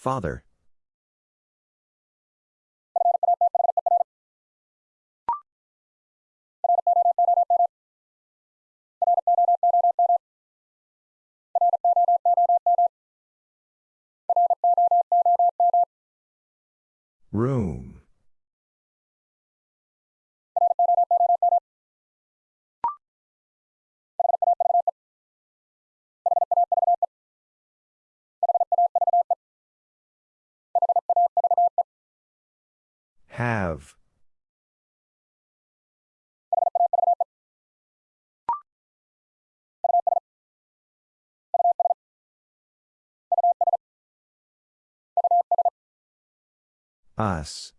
Father. Room. Have. Us.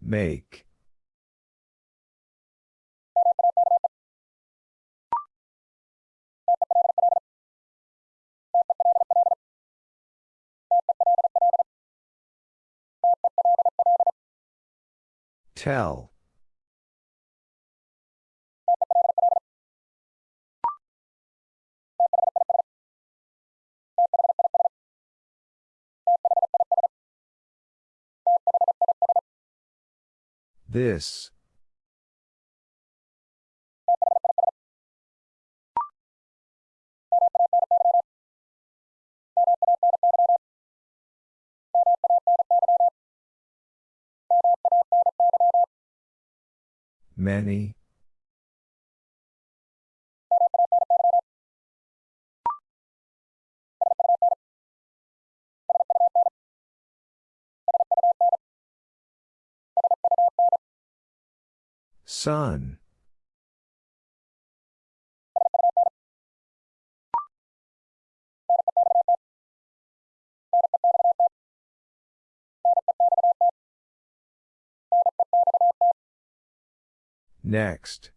Make. Tell. This. Many. Sun. Next.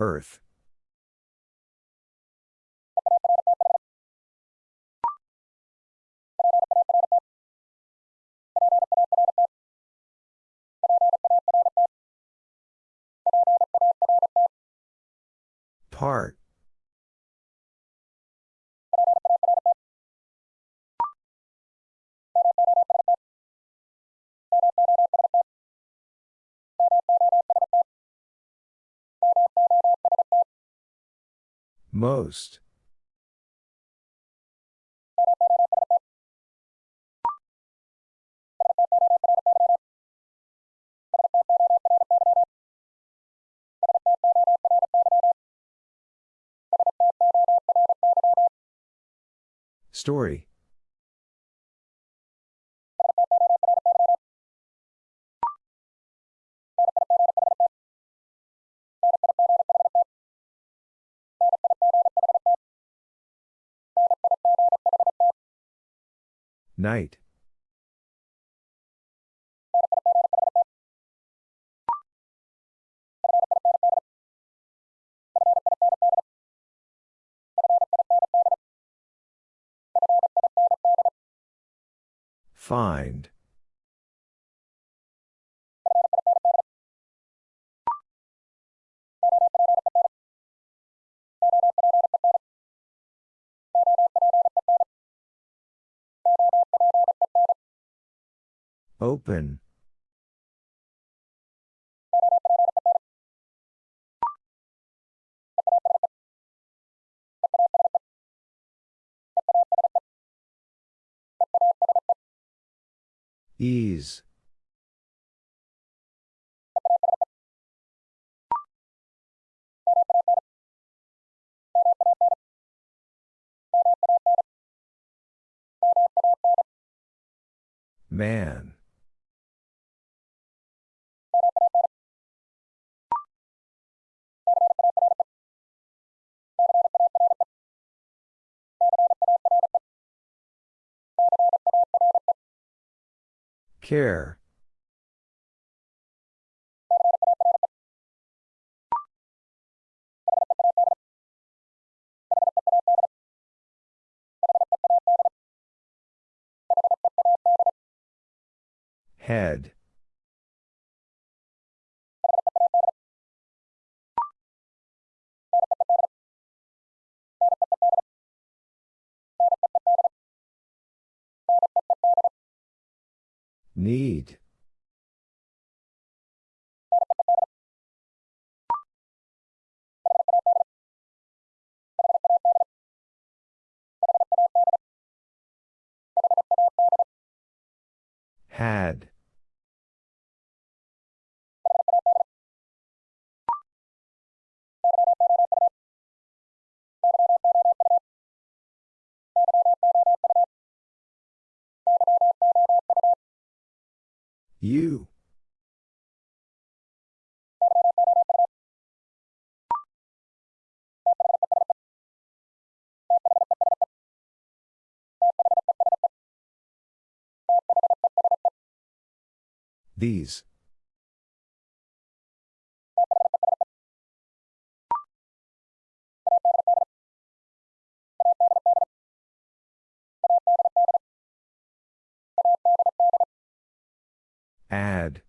Earth. Part. Most. Story. Night. Find. Open. Ease. Man. Care. Head. Need. Had. You. These. Add.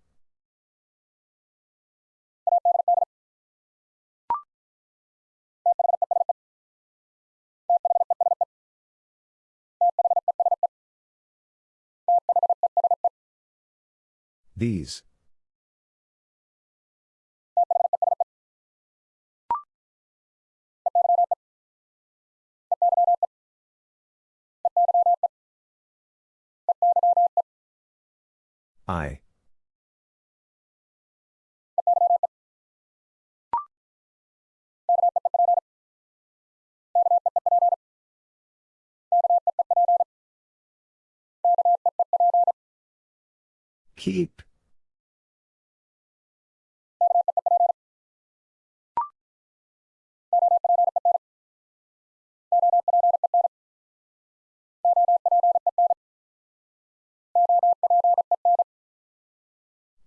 These. I. Keep.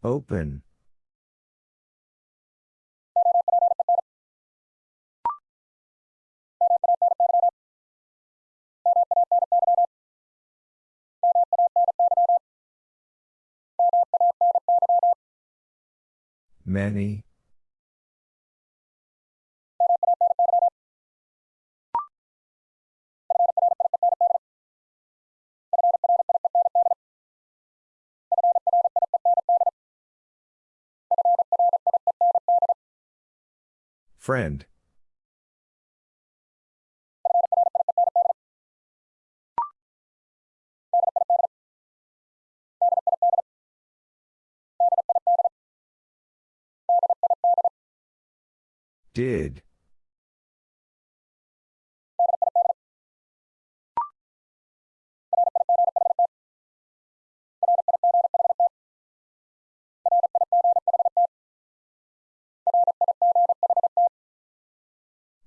Open. Many. Friend. Did.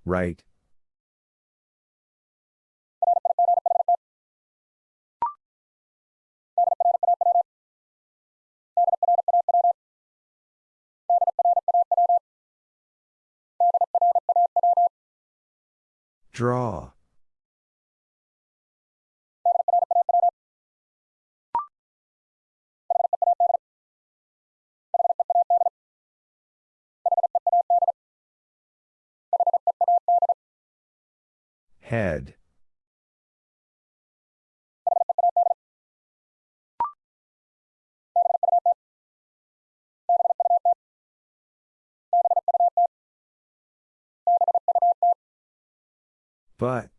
Right. Draw. Head. But.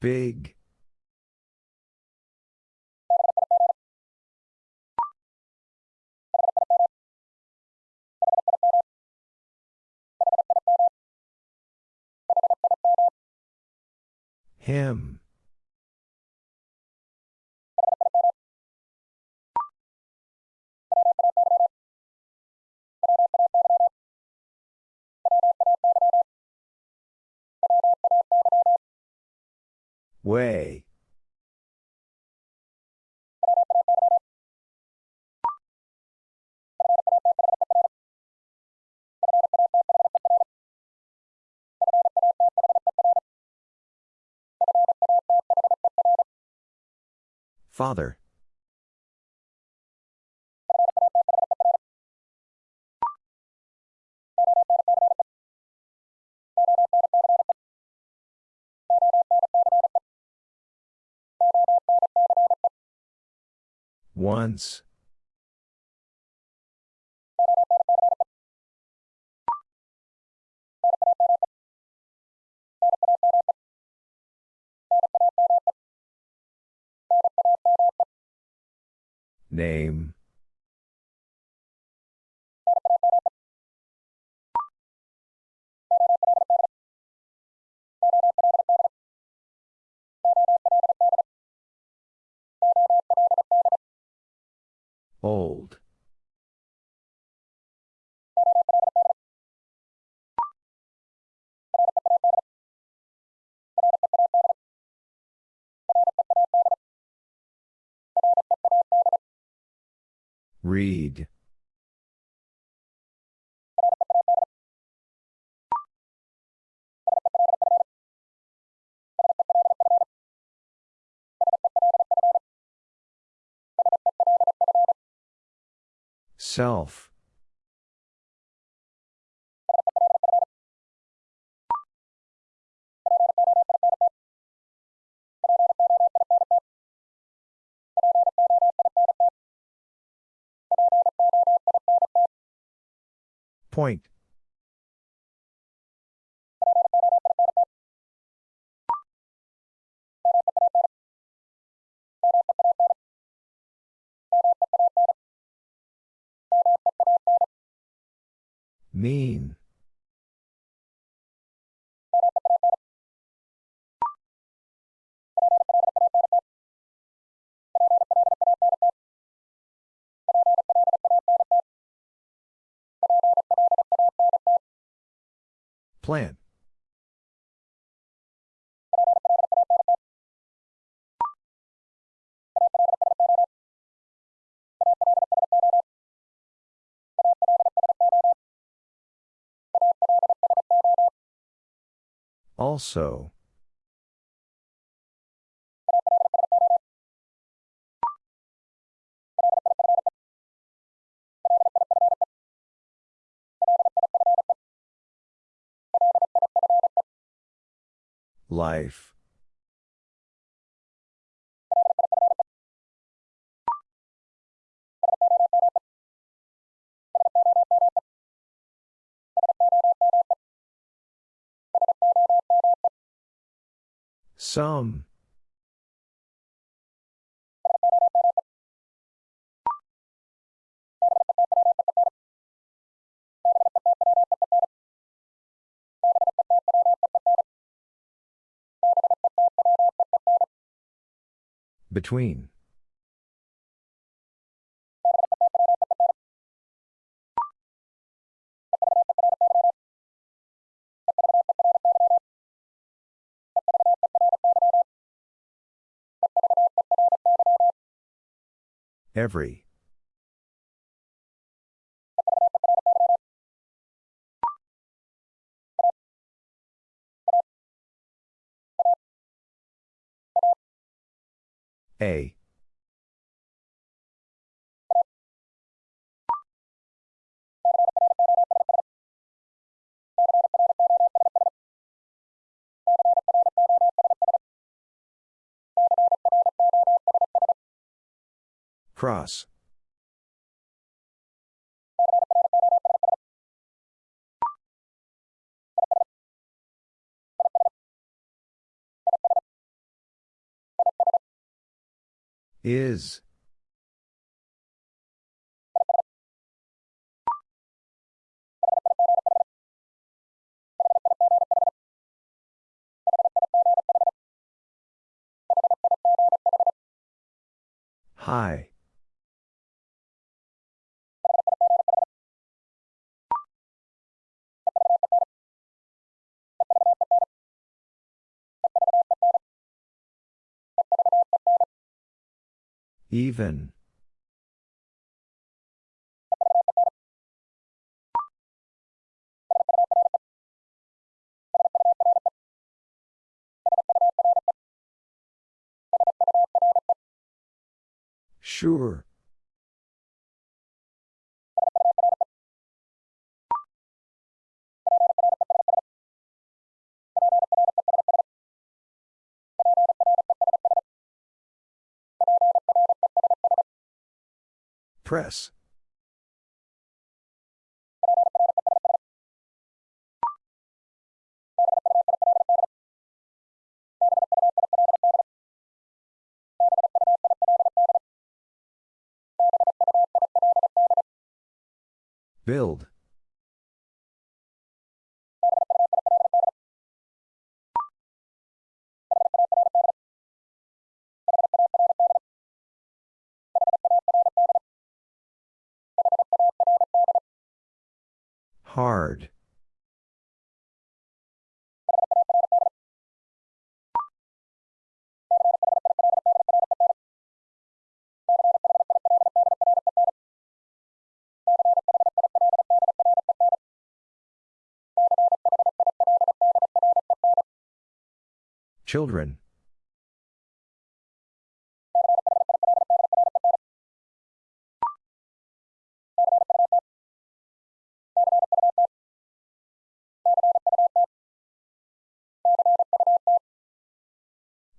Big. Him. Way. Father. Once. Name. Old. Read. Self. Point. Mean. Plan. Also. Life. Some. Between. Every. A. Cross. Is. Hi. Even. Sure. Press. Build. Hard. Children.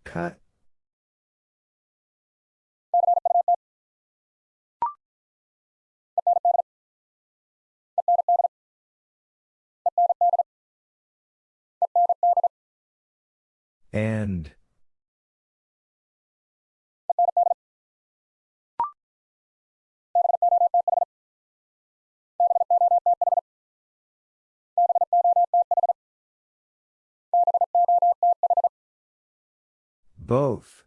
Cut. And. Both.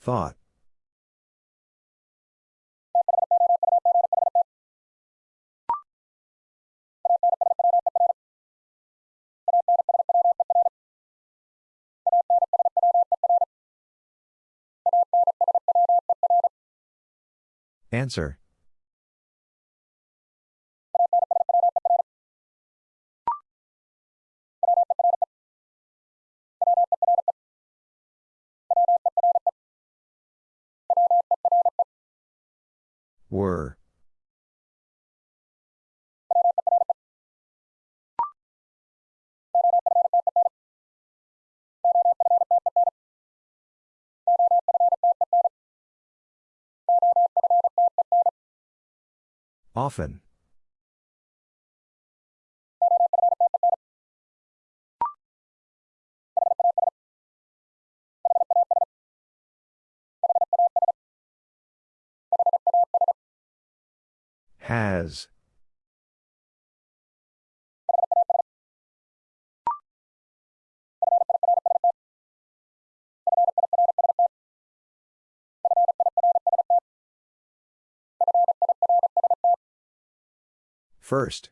Thought. Answer. Were. Often. Has. First.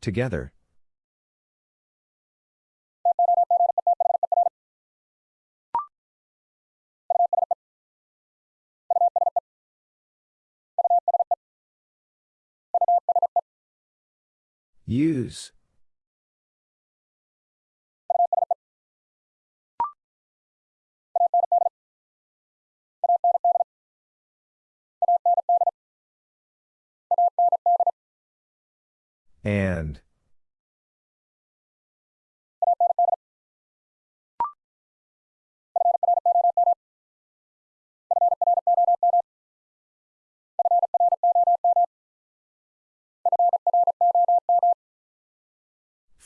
Together. Use. And.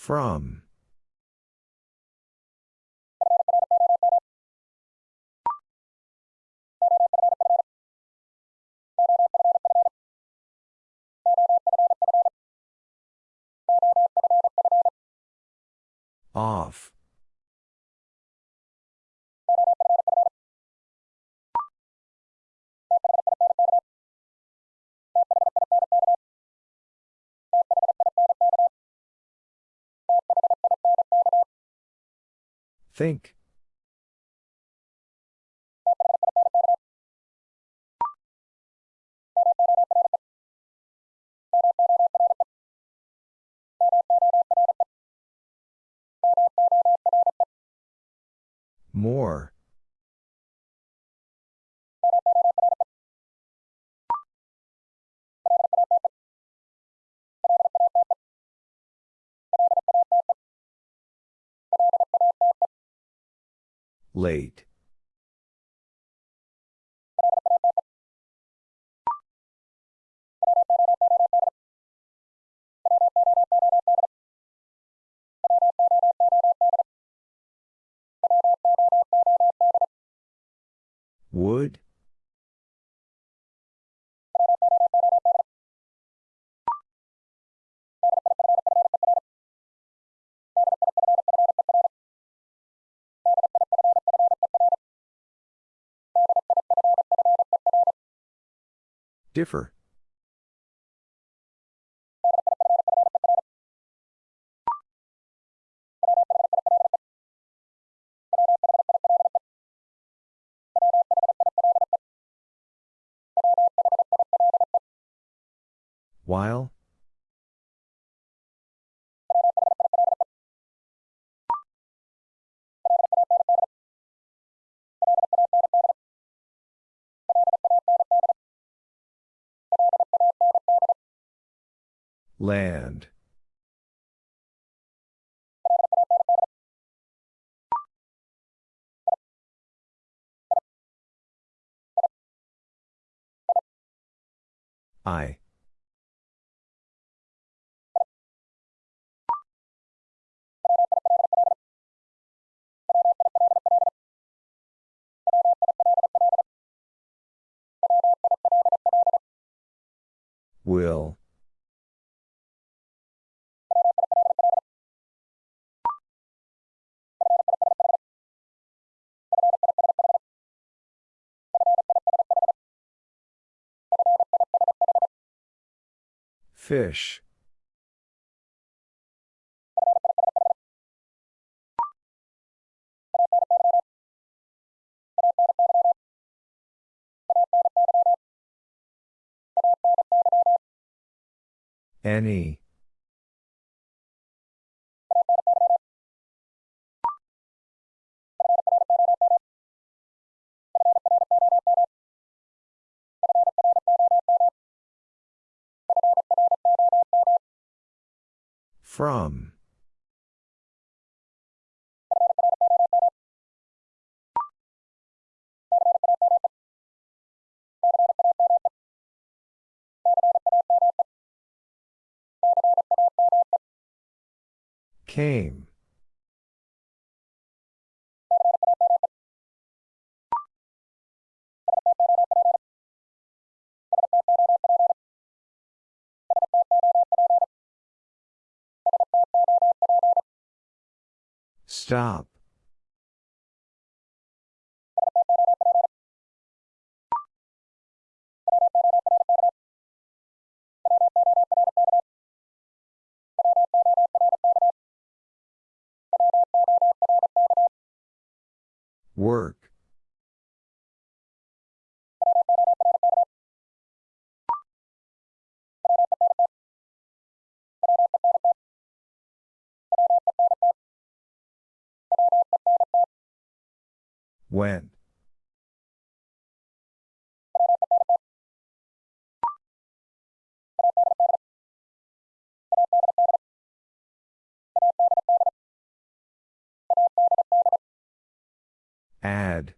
From. Off. Think. More. Late. Would? Differ. While? Land. I. Will. Fish. Any. From. Came. Stop. Work. When? Add.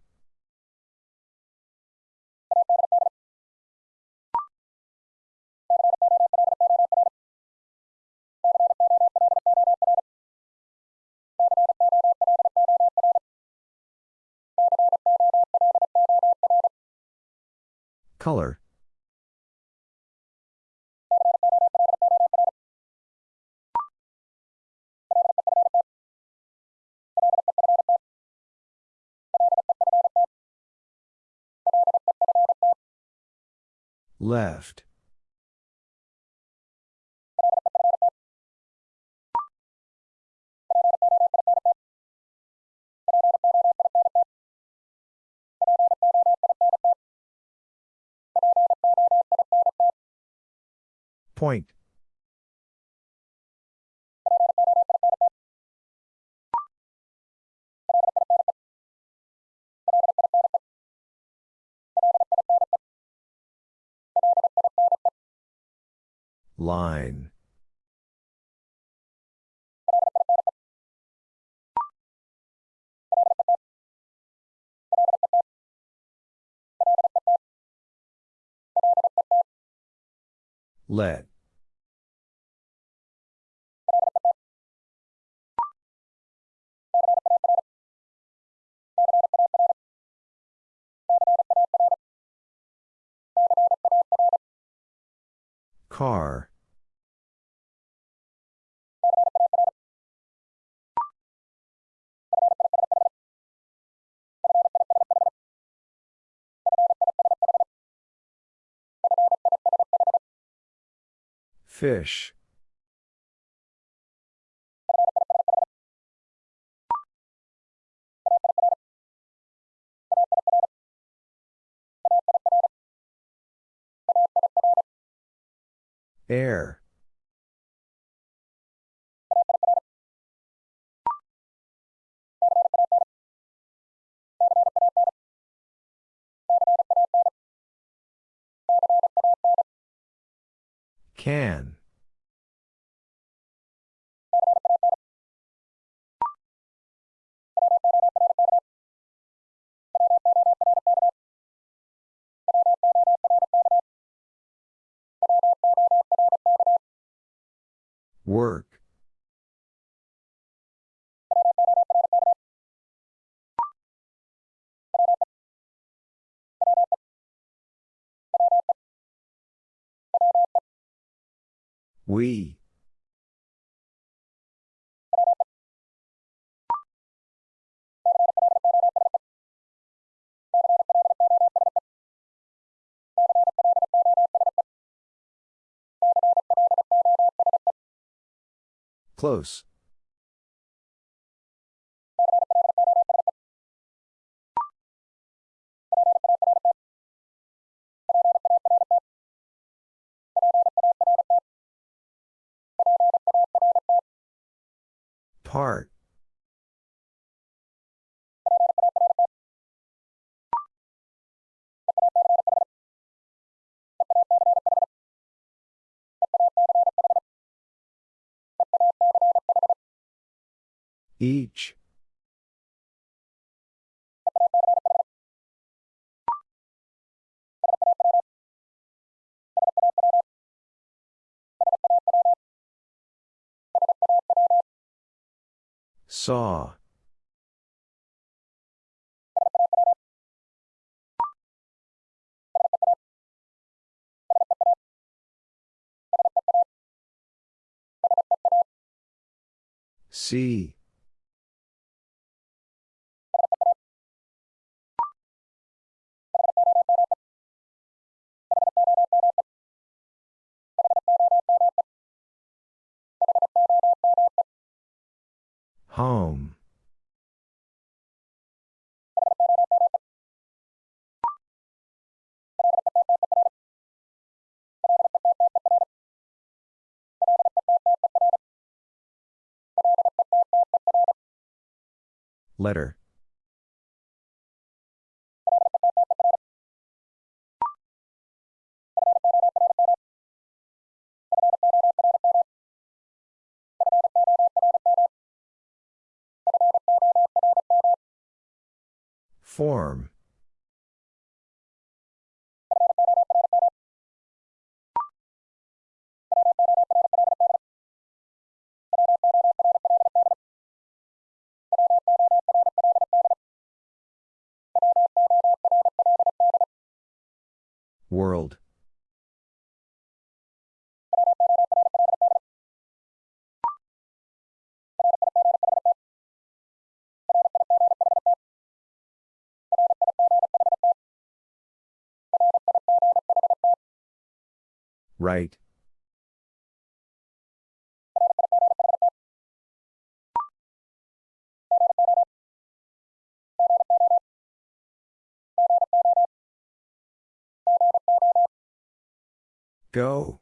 Color. Left. Point. Line. Let. Car. Fish. Air. Can. Work. We. Close. Part. Each. Saw. See. Home. Letter. Form. World. Right. Go.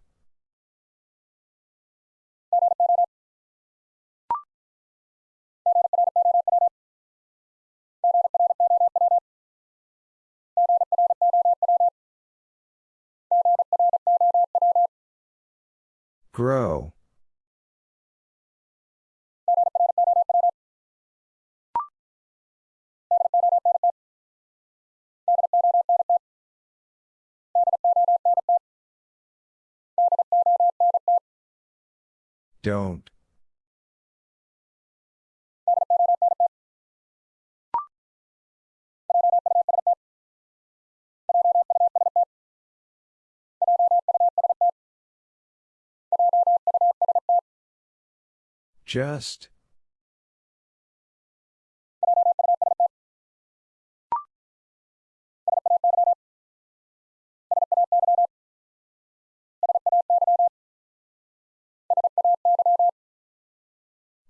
Grow. Don't. Just.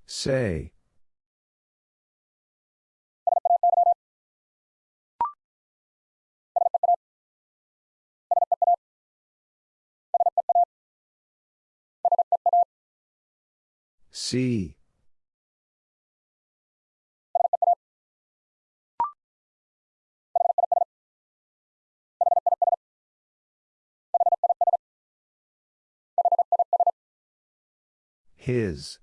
Say. See. His.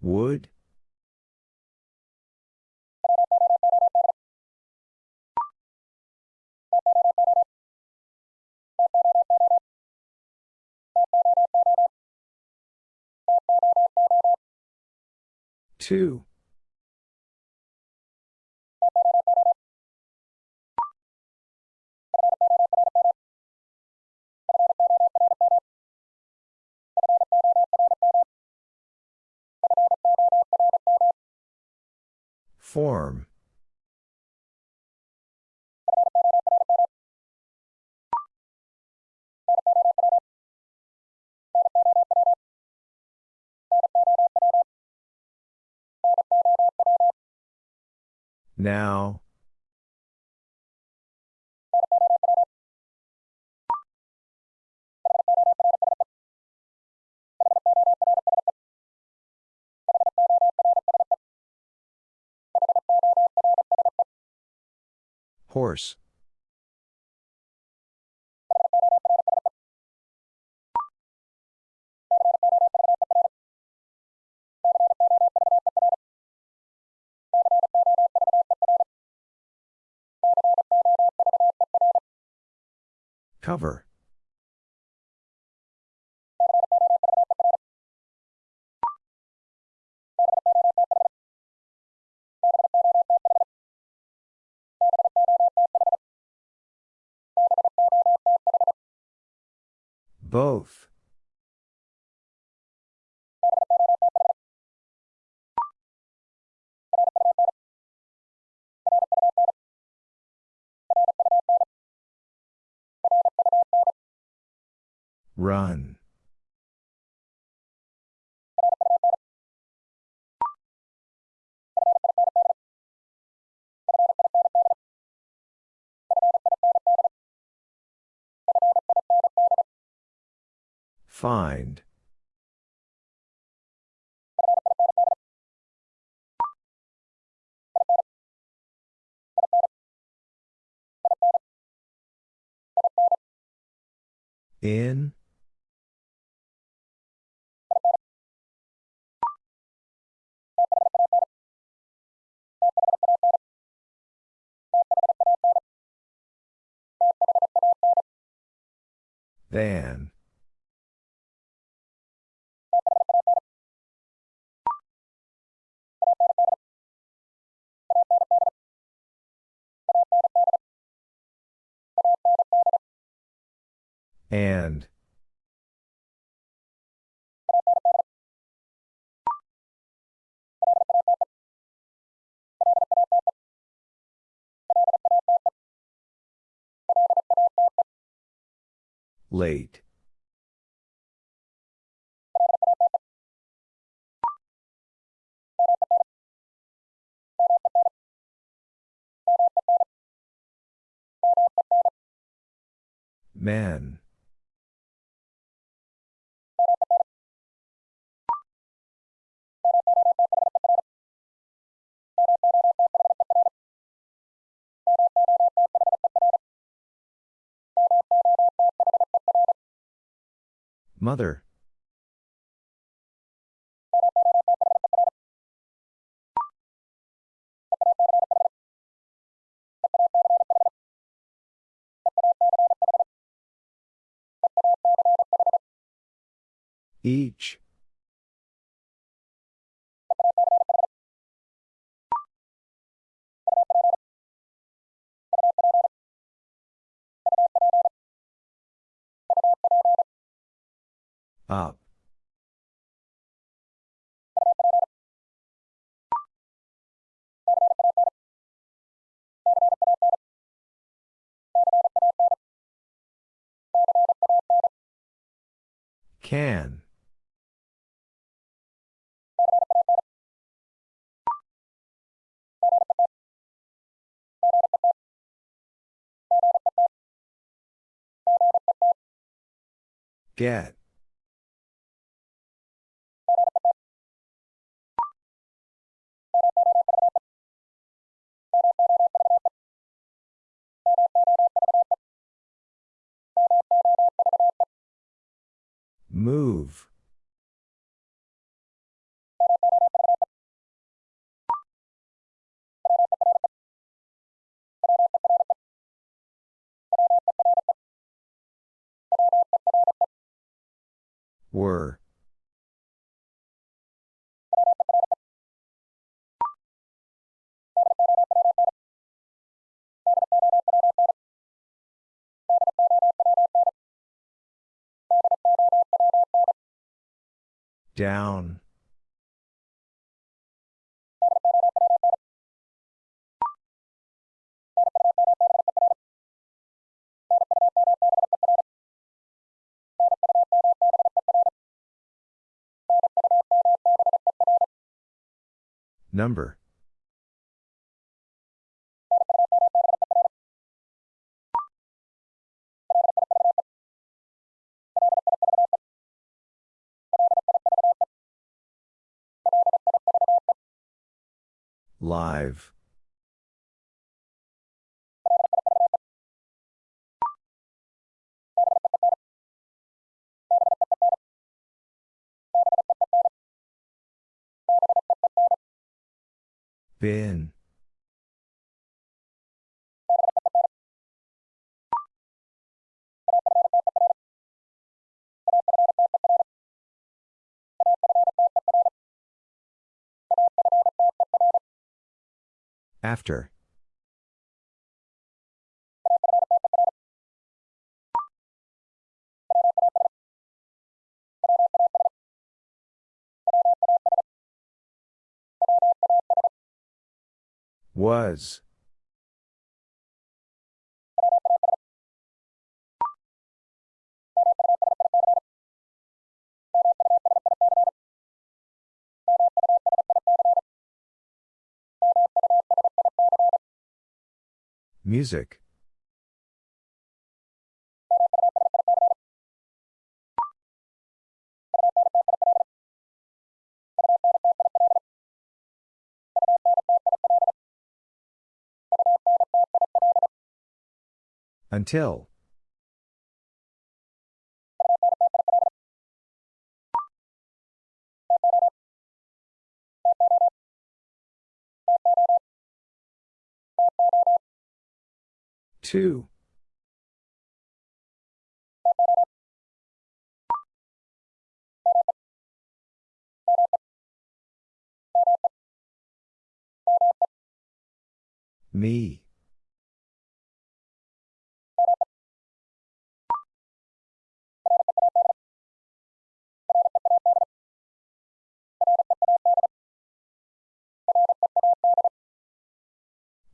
Would? Two. Form. Now. Horse. Cover. Both. Run. Find. In? Than. And. Late. Man. Mother. Each. Up. Can. Get. Move. Were. Down. Number. Live. Bin. After. Was. Music. Until. Two. Me.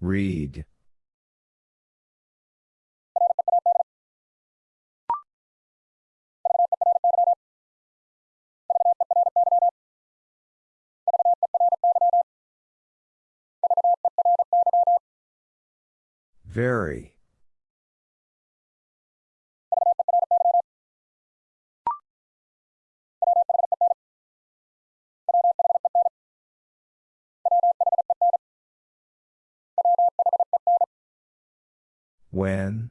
Read. Very. When?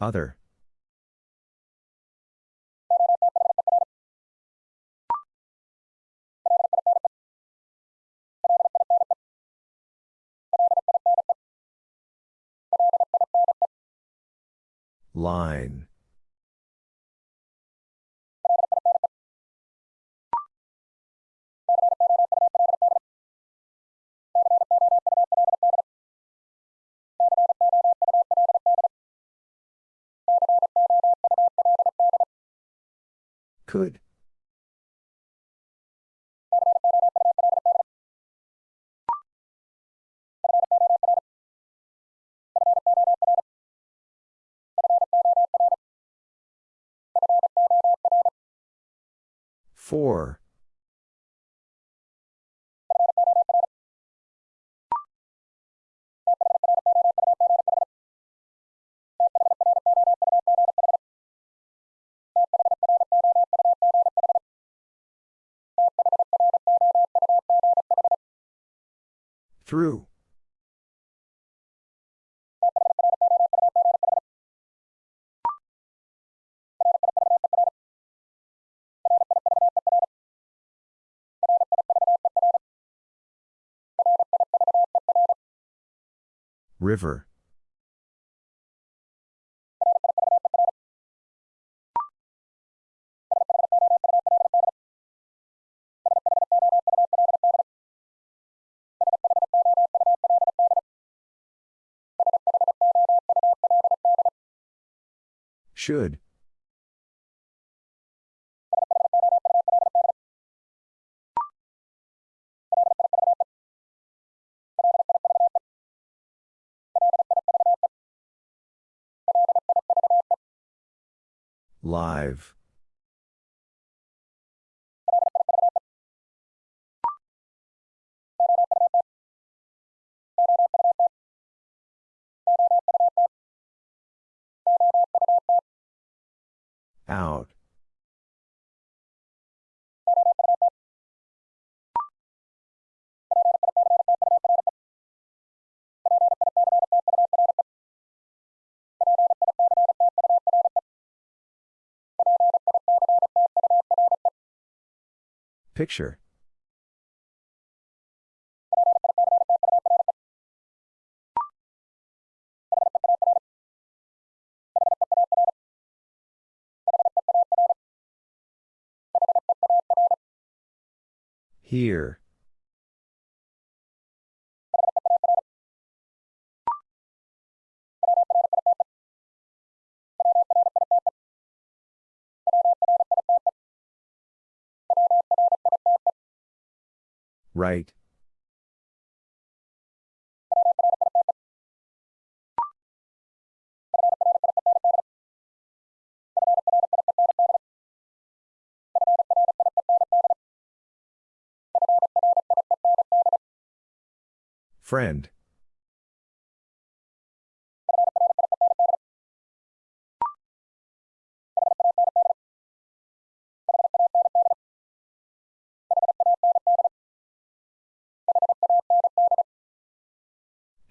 Other. Line. Could. Four. Through. River. Should. Live. Out. Picture. Here. Right. Friend.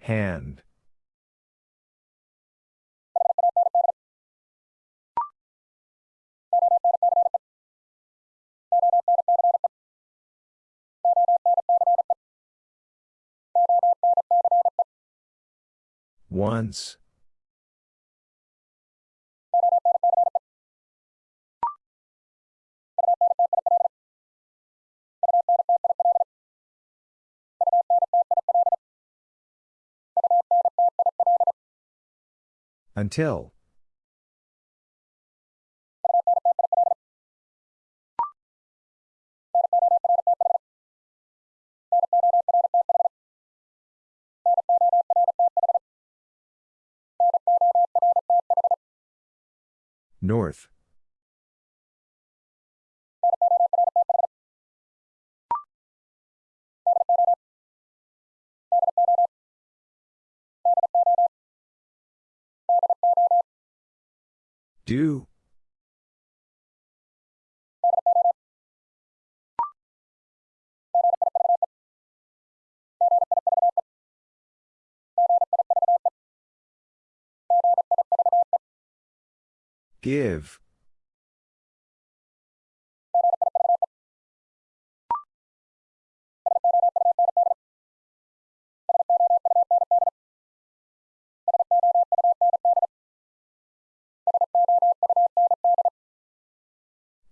Hand. Once. Until. North. Do. Give.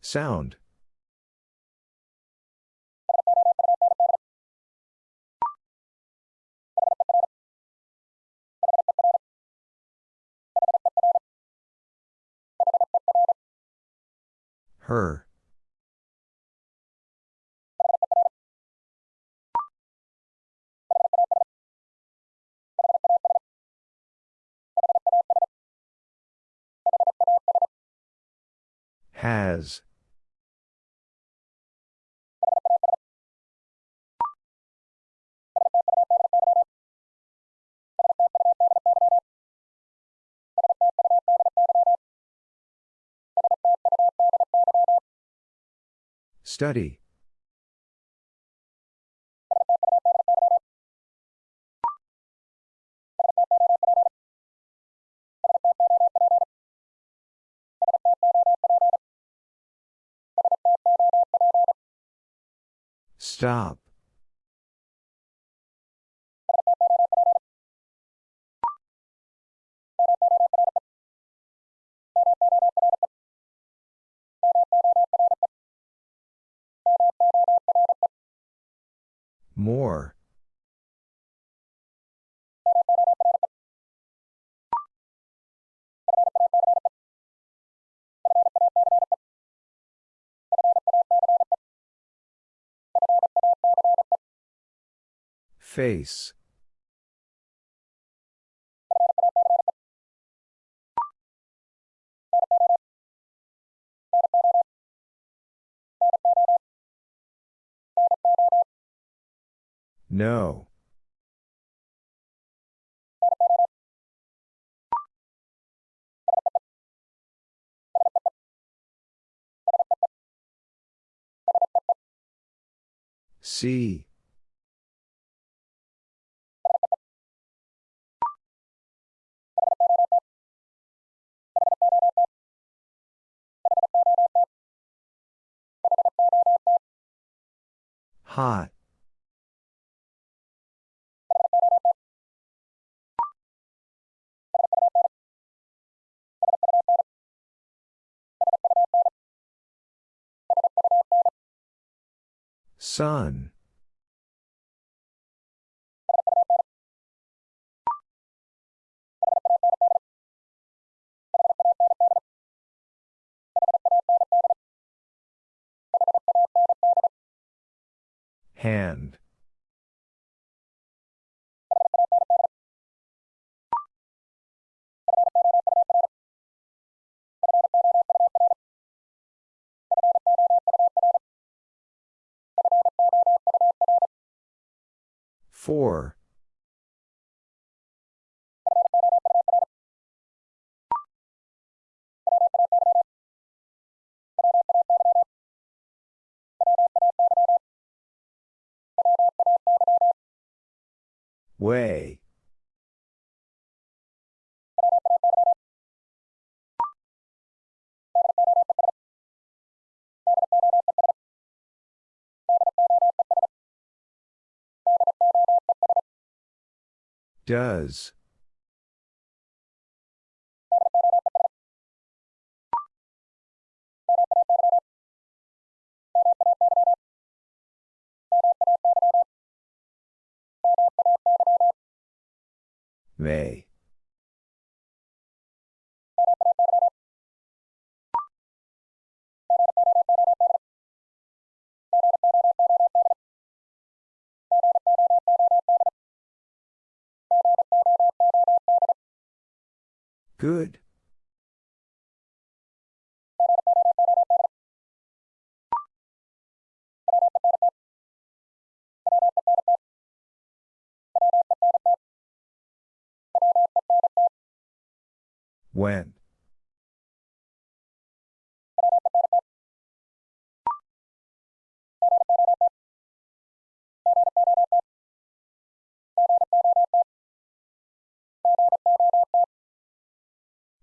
Sound. Her. Has. Study. Stop. More. Face. No. See. Hot. Sun. Hand. Four. Way. Does. May. Good. When.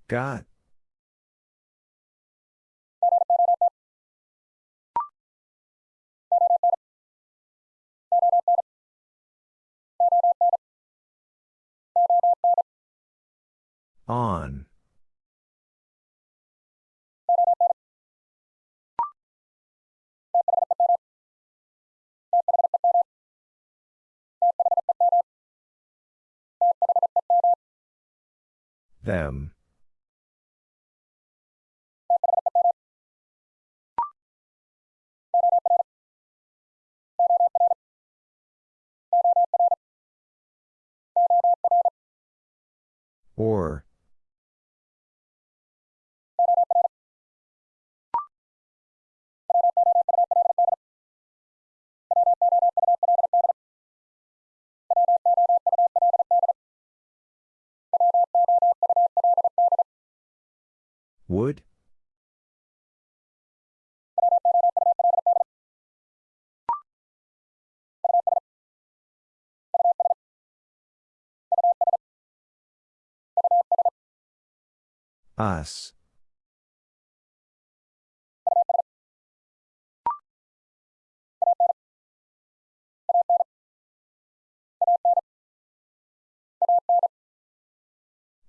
Got. On. Them. Or. Would? Us.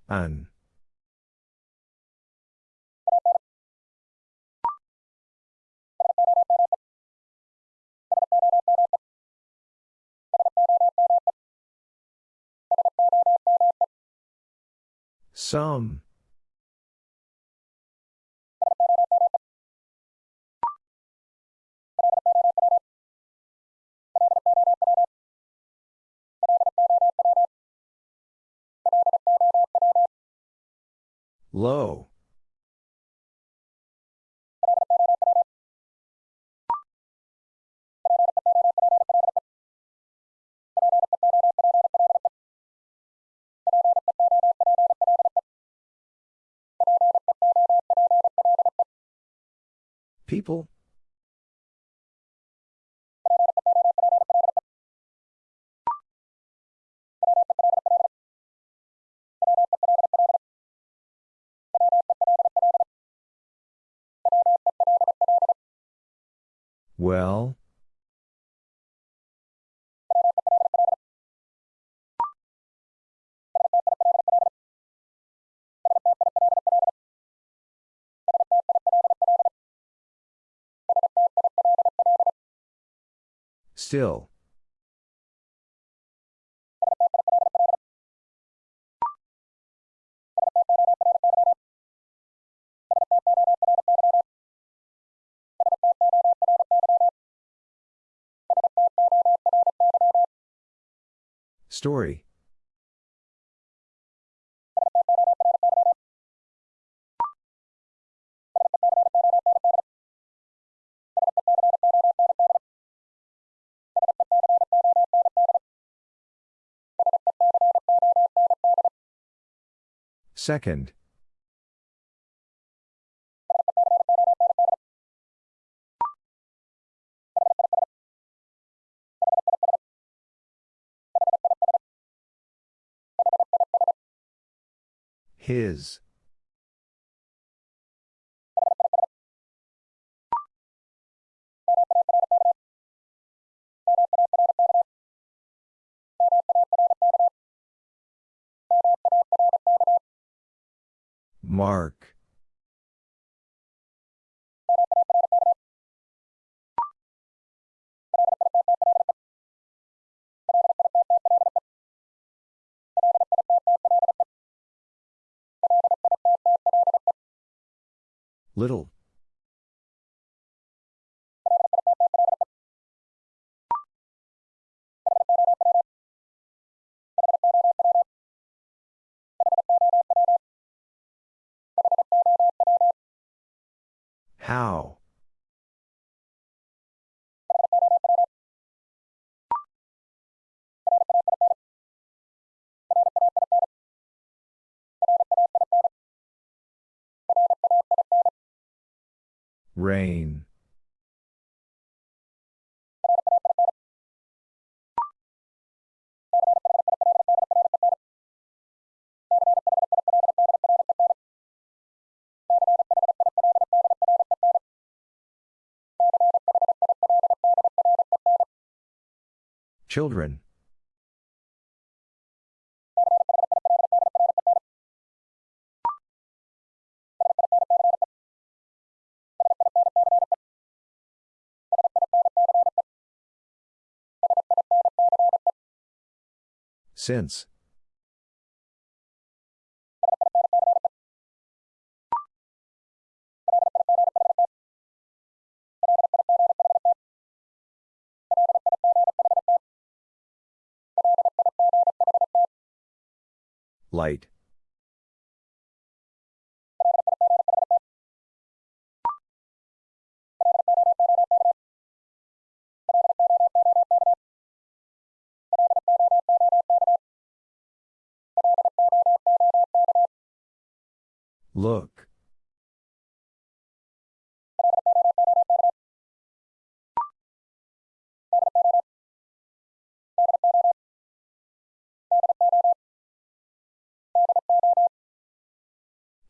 An. Some. Low. People? Well? Still. Story. Second. His. Mark. Little. How? Rain. Children. Since. Light. Look.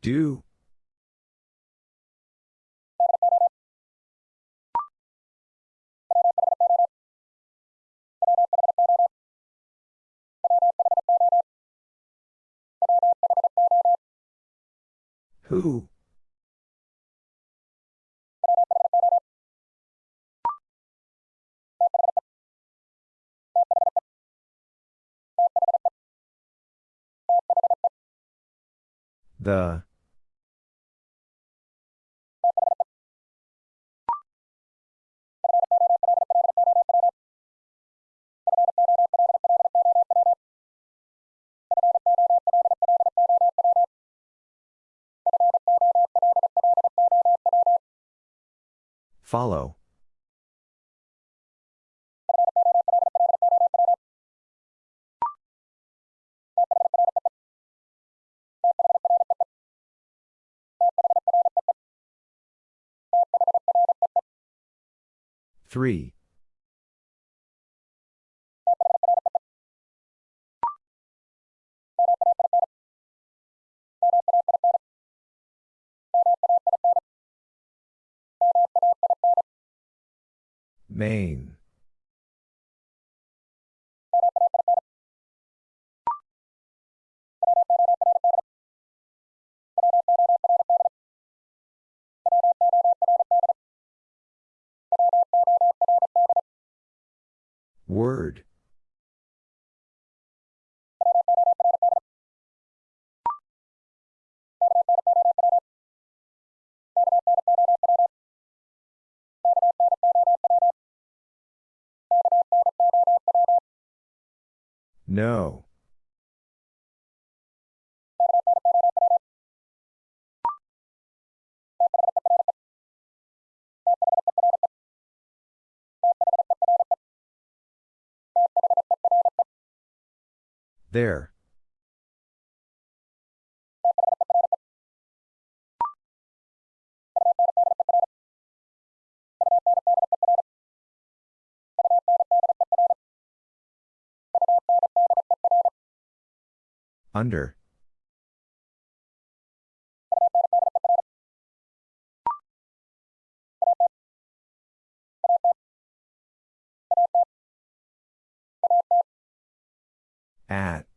Do. Who? The. Follow. Three. Main. Word. No. There. Under. At.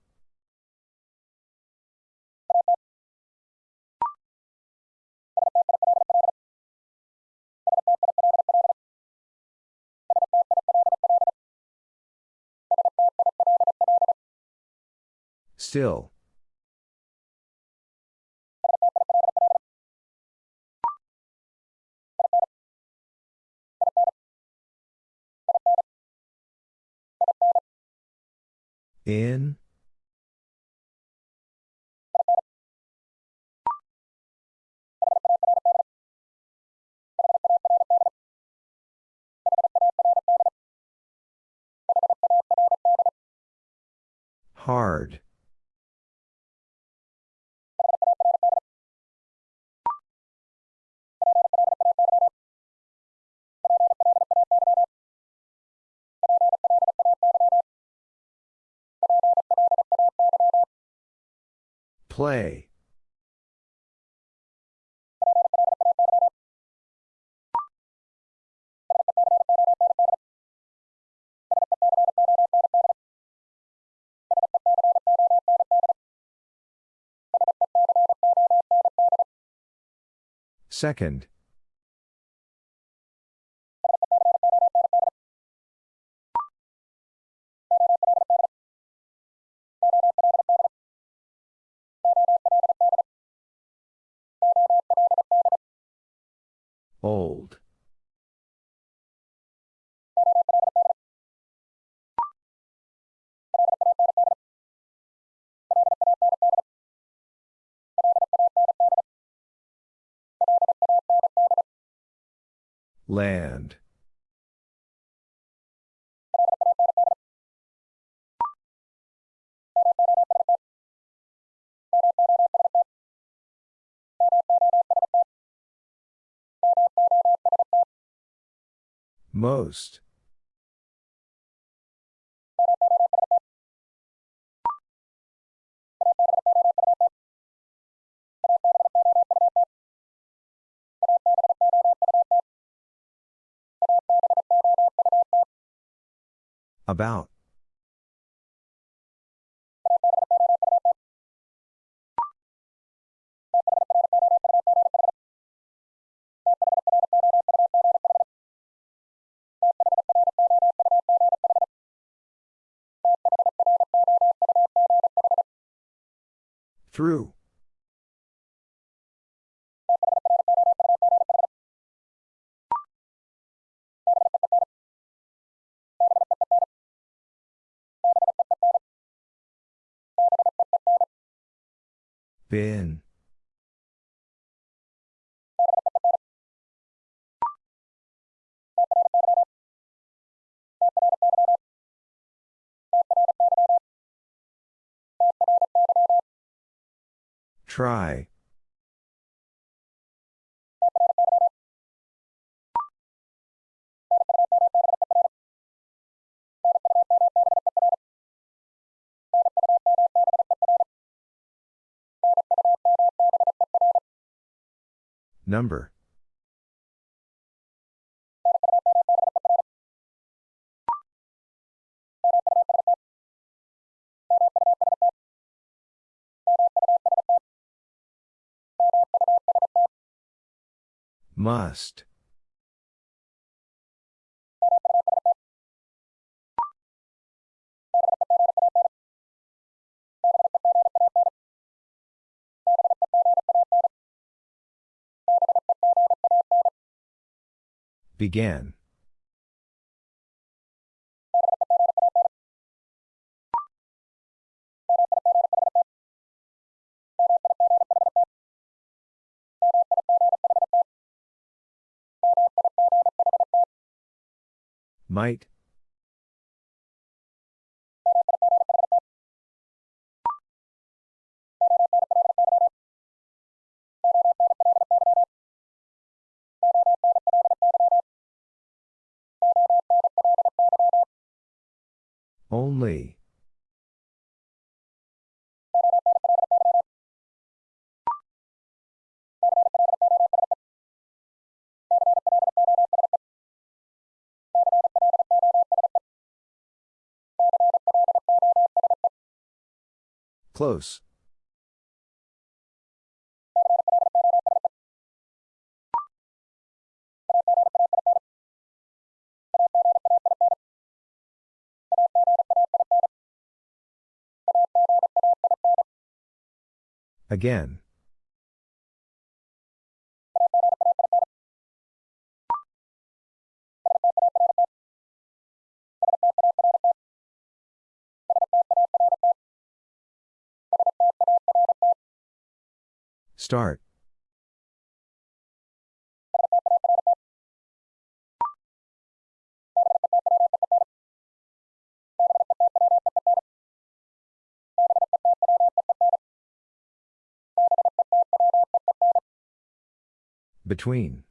Still. In. Hard. Play. Second. Old. Land. Most. About. Through. Bin. Try. Number. Must. Began. Might. Only. Close. Again. Start. Between.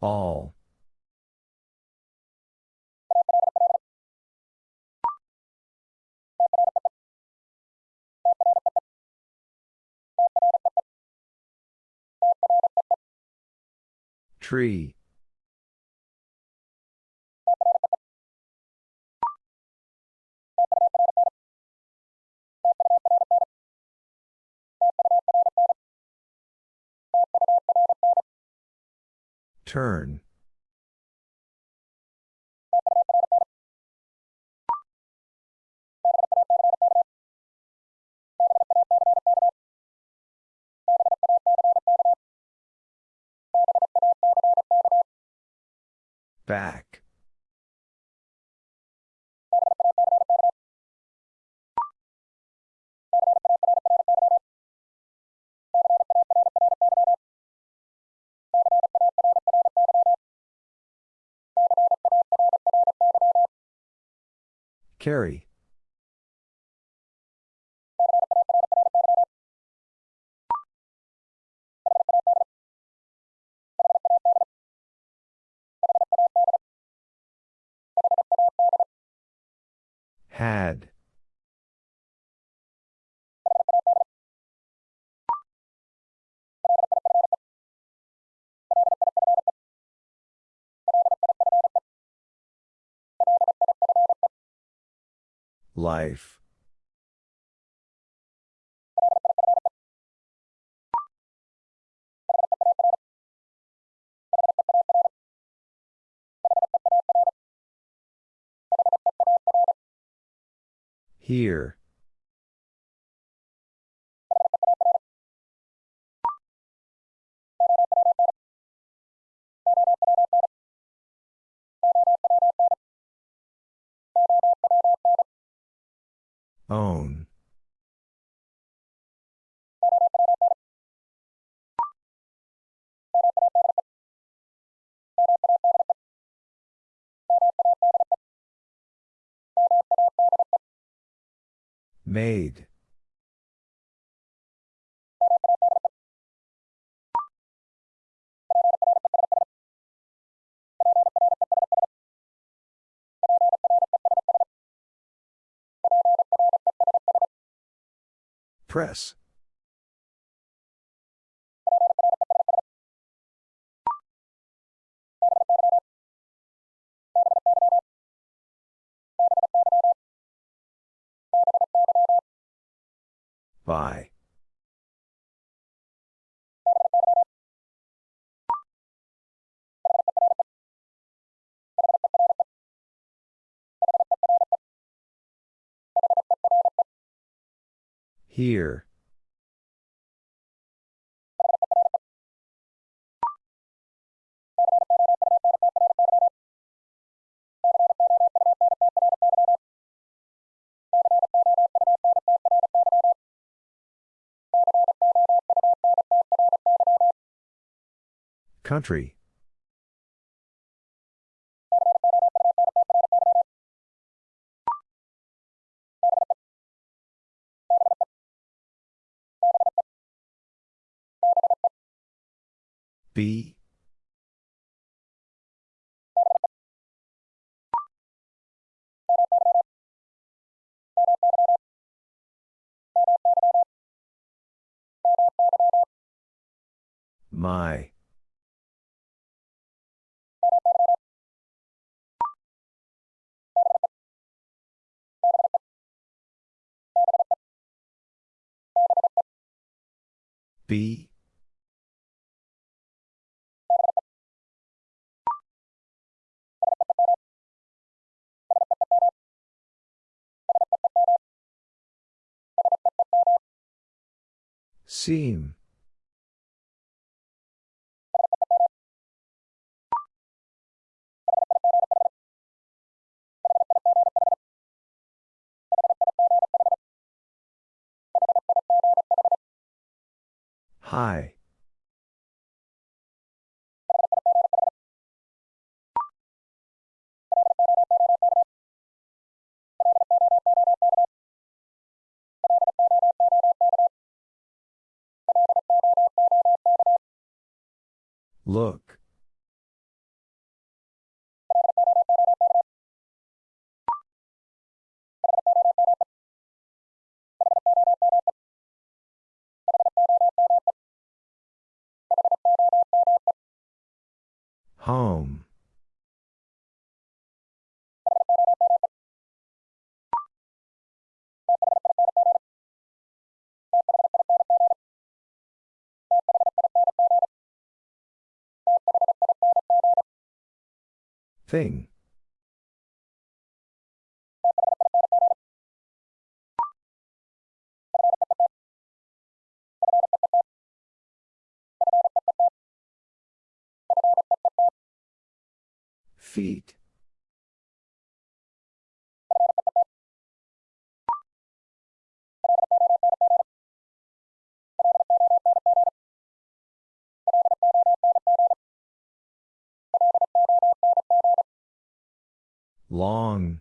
All. Tree. Turn. Back. Carry. Had. Life. Here. Own. Made. Press. By. Here. Country. My. B. Seam. Hi. Look. Home. Thing. Feet. Long.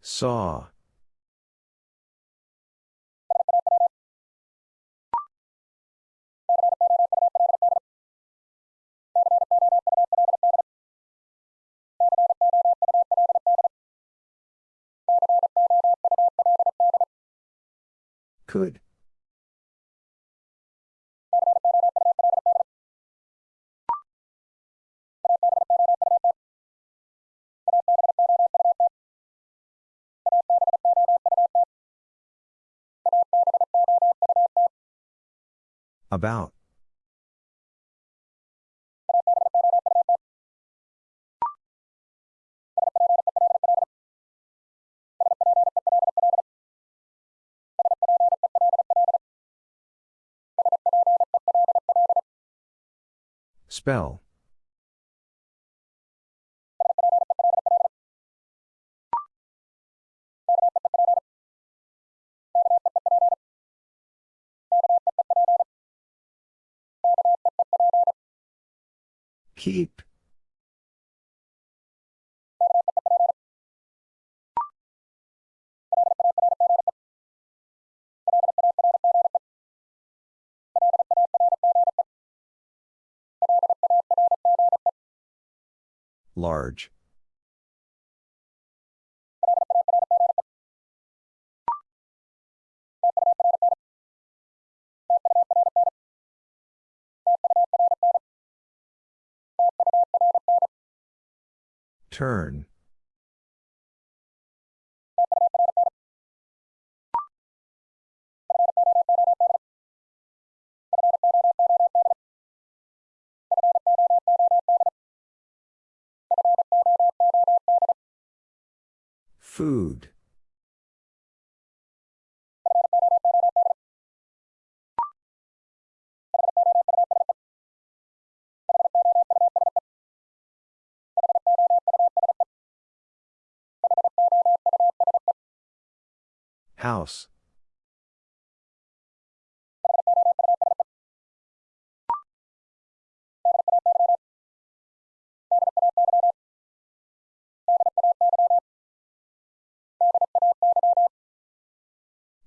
Saw. Could. About. Spell. Keep. Large. Turn. Food. House.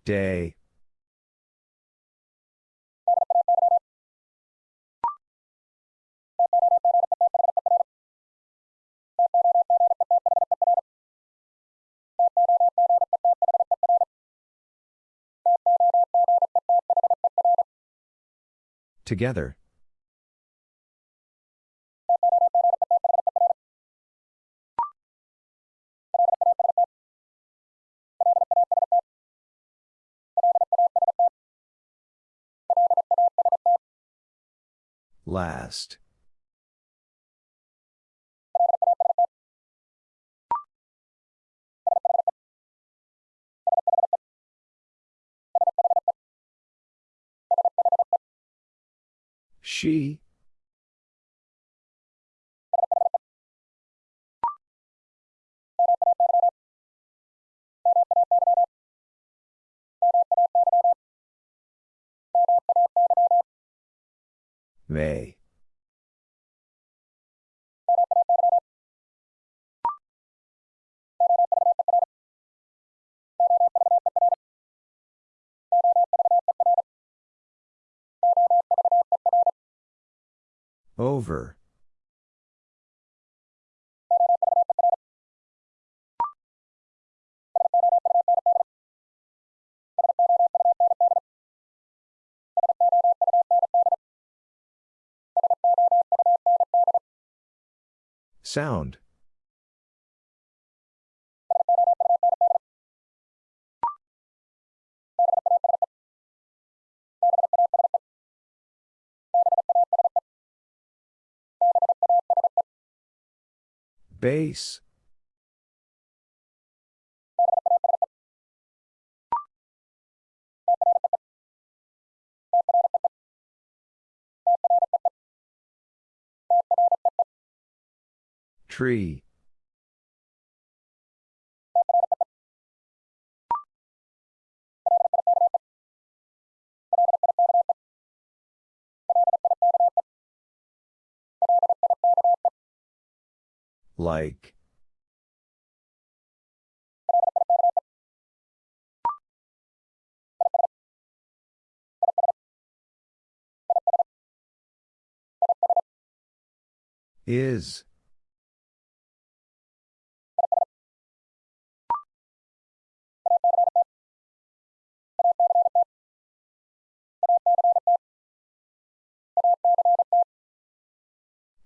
Day. Together. Last. She. May. Over. Sound. Base. Tree. Like. Is.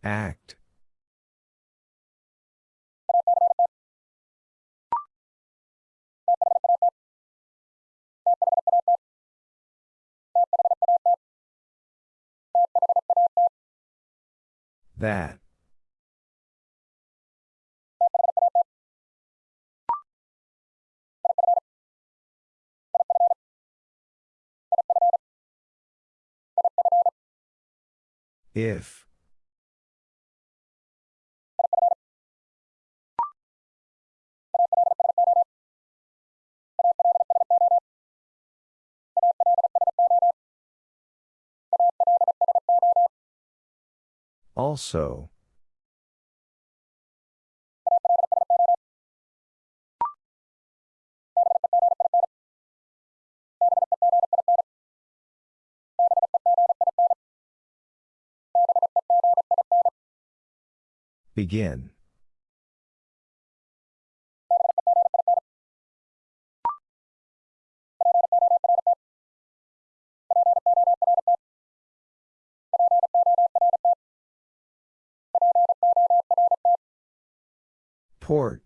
Act. That. If. Also. Begin. Port.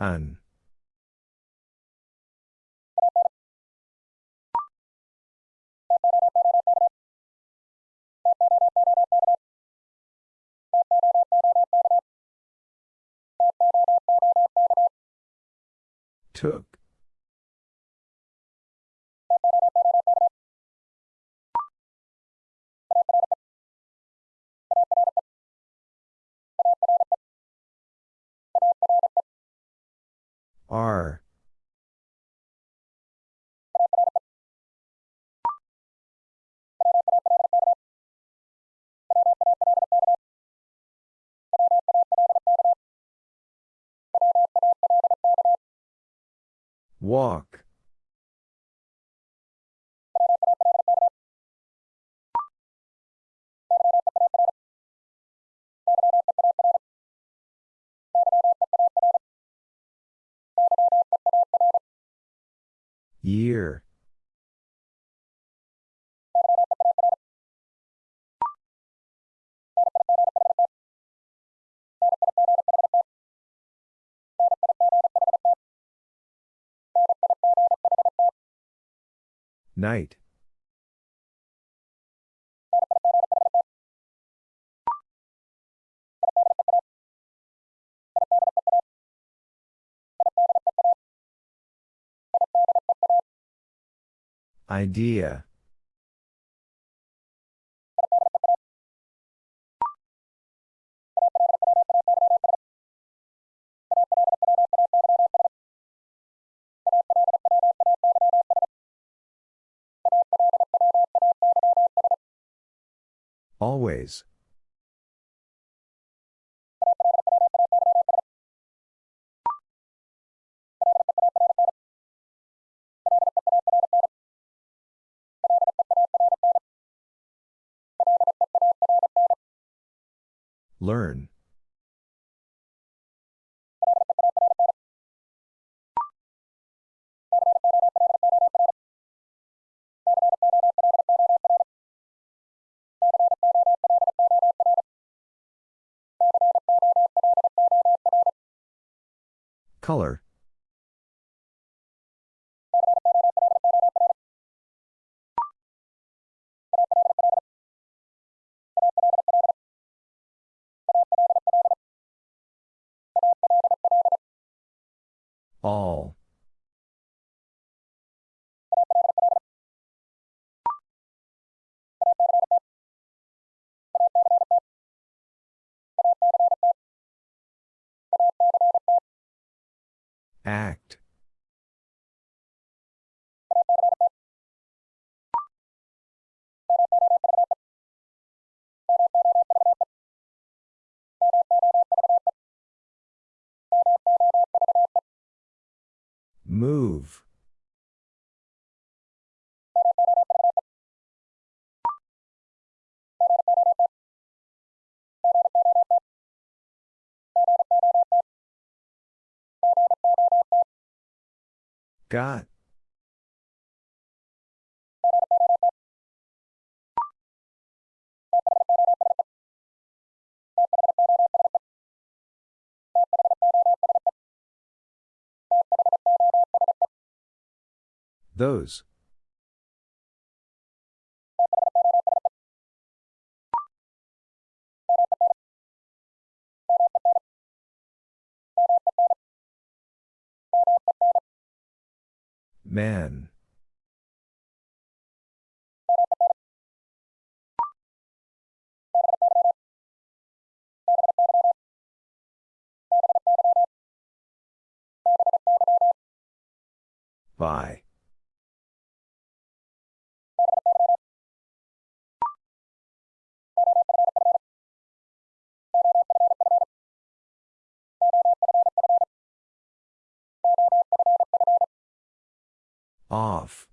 Un. Took. R. Walk. Year. Night. Idea. Always. Learn. Color. All. Act. Move. Got. Those. Man. By. Off.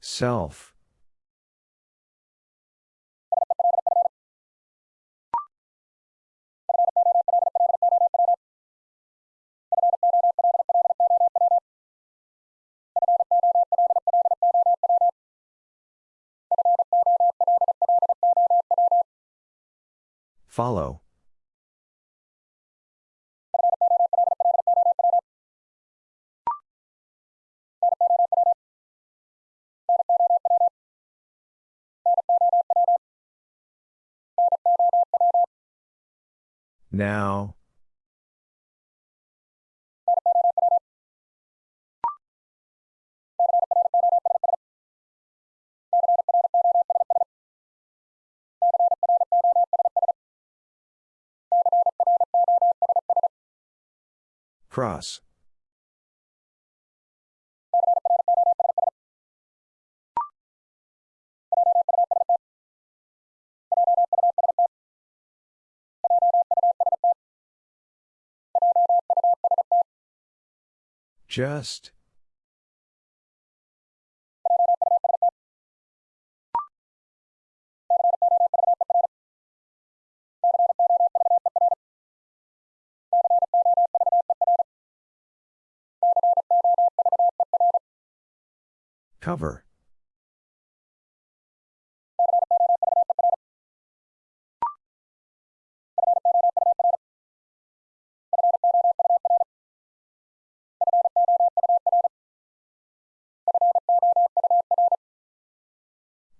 Self. Follow. Now. Cross. Just. Cover.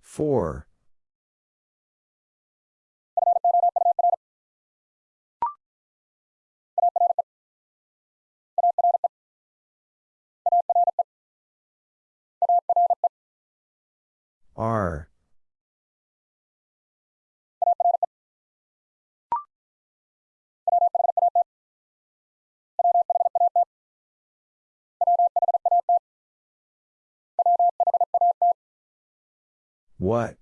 Four. R. What?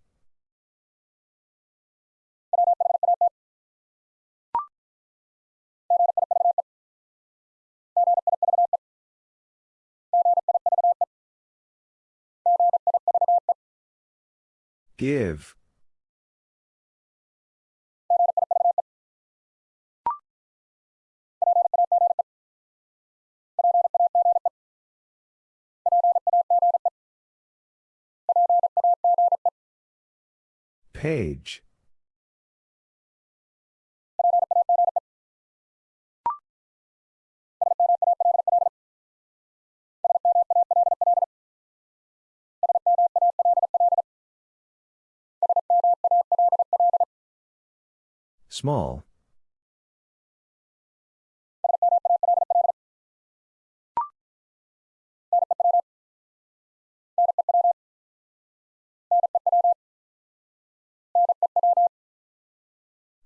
Give. Page. Small.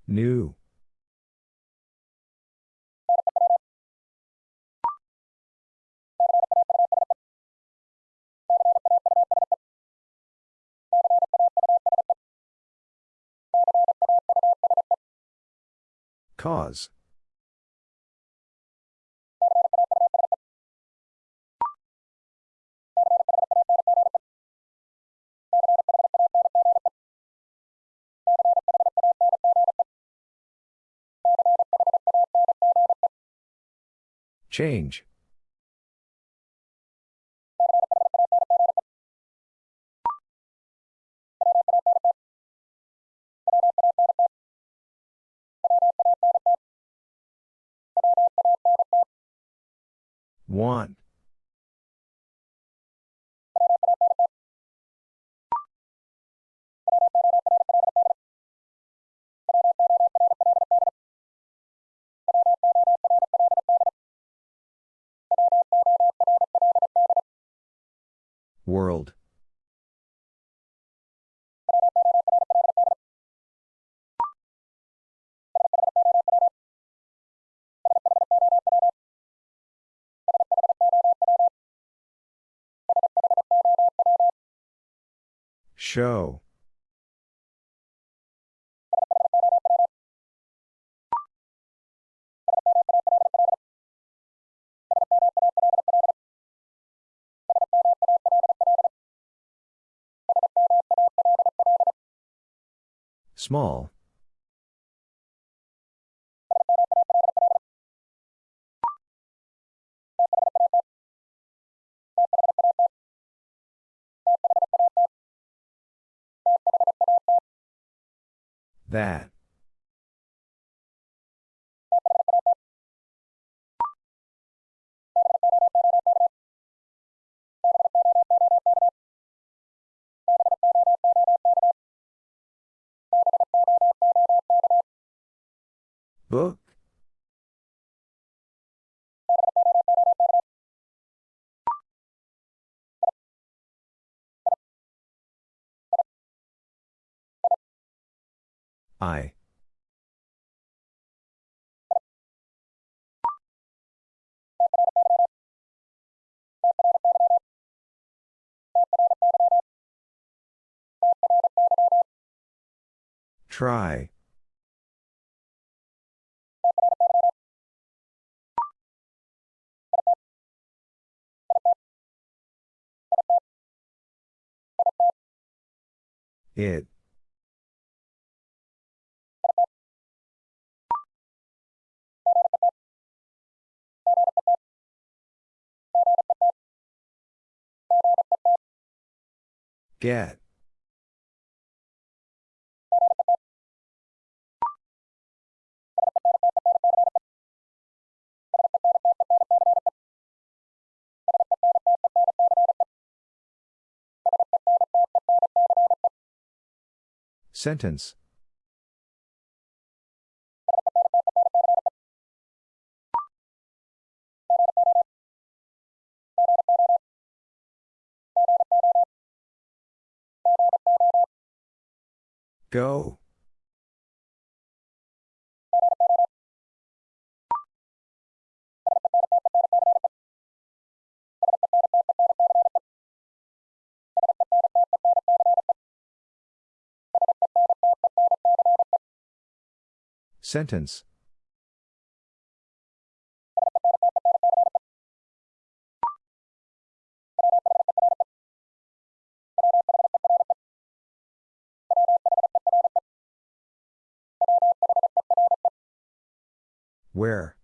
New. Cause. Change. Want. World. Show. Small. That. Book. I. Try. It. Get. Sentence. Go. Sentence. Where?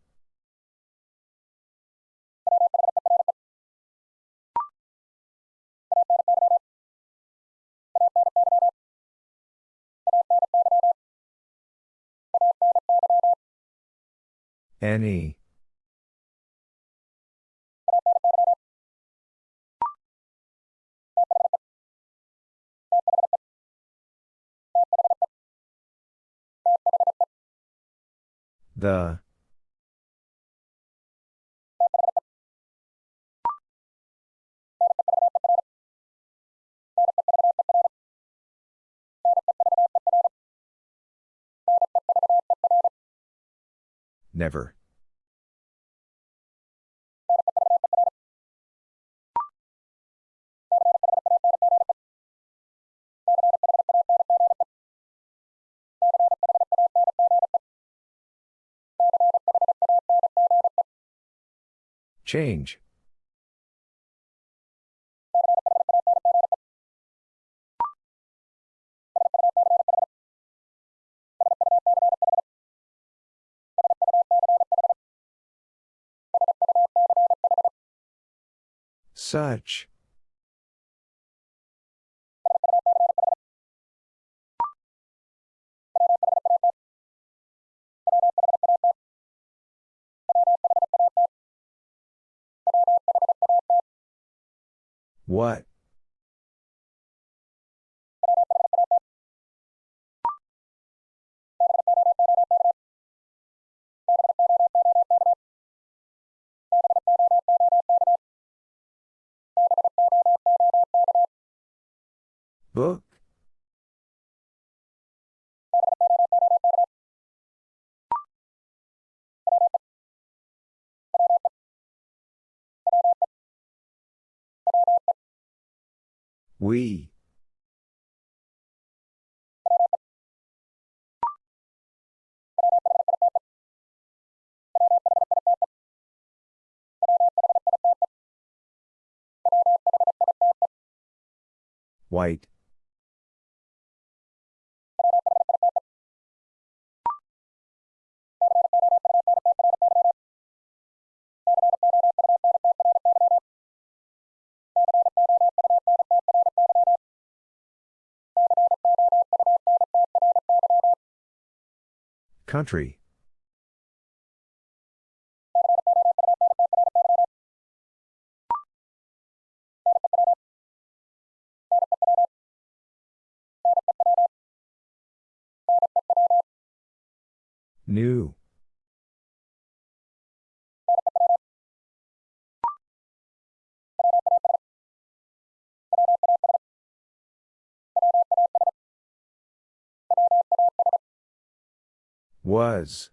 Any. The. Never. Change. Such. What? Book? We. White. Country. New. Was.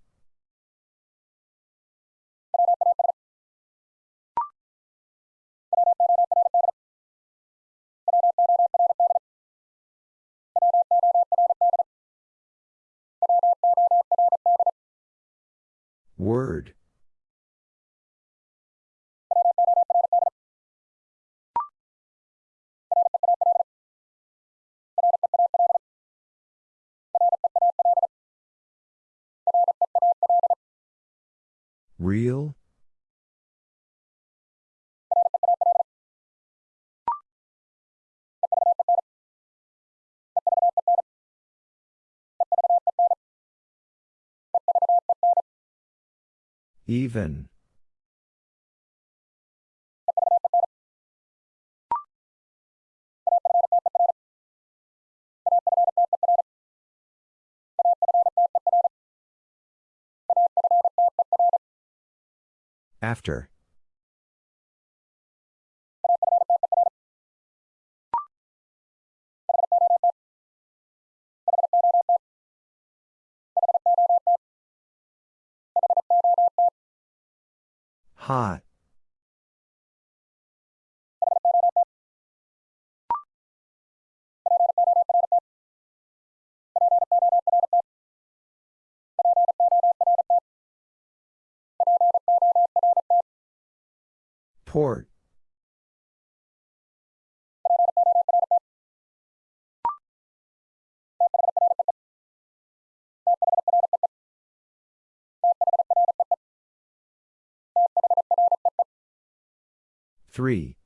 Word. Real? Even. After. Hot. Port. Three.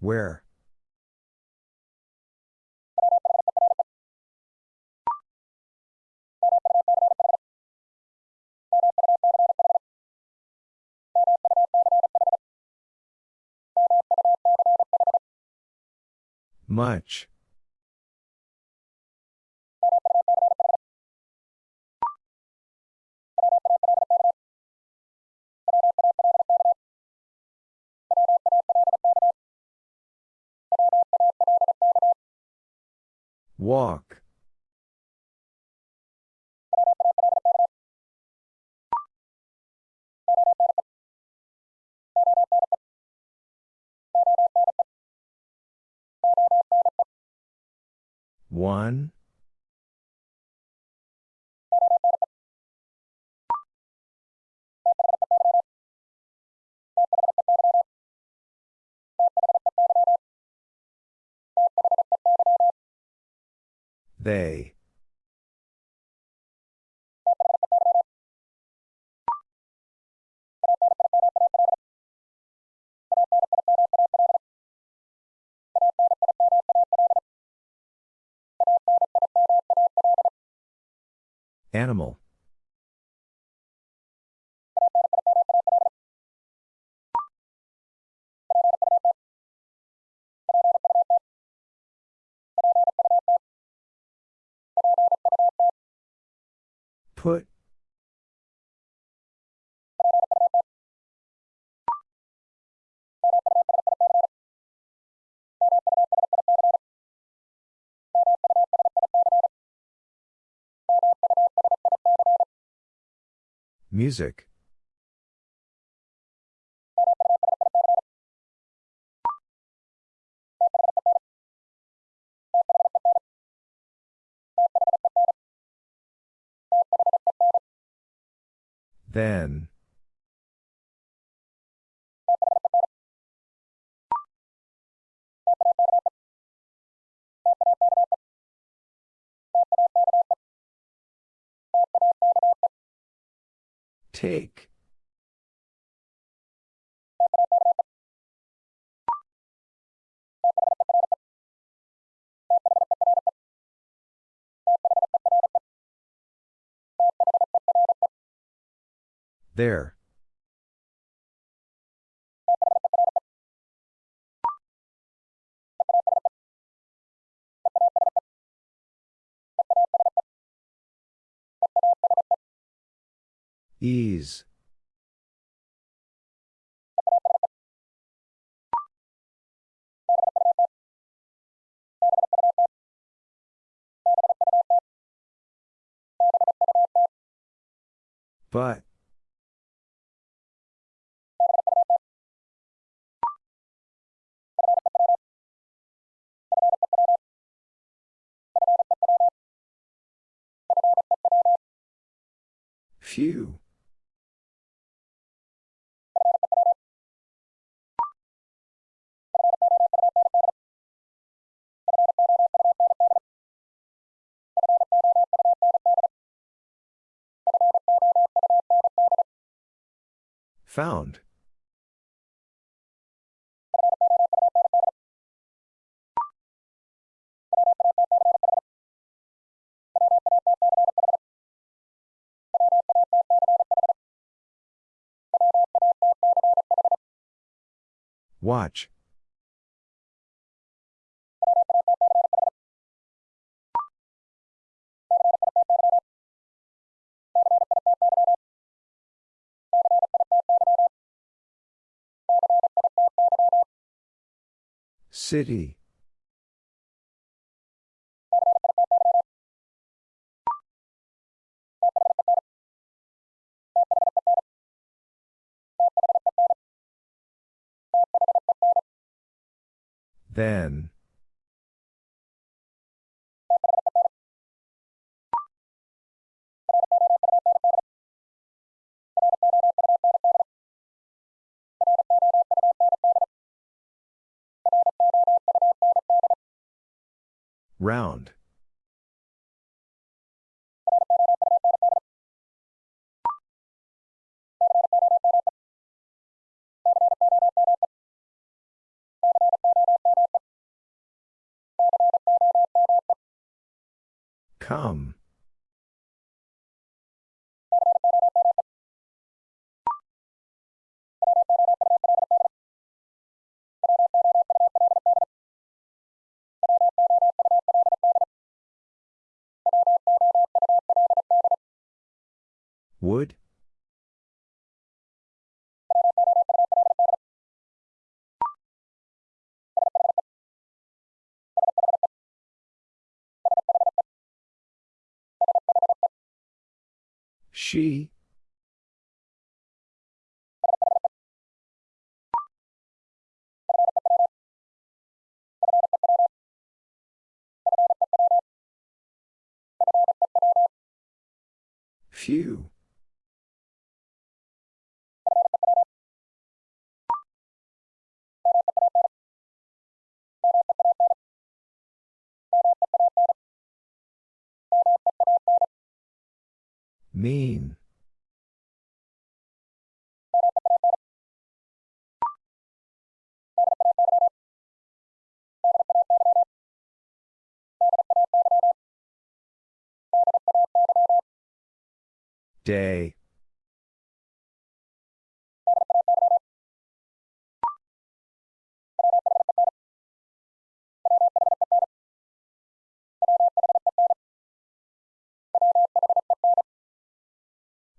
Where? Much. Walk. One. They. Animal. Put. Music. Then. Take. There. Ease. But. Few. Found. Watch. City. Then. Round. Come. Would? She? Few. Mean. Day.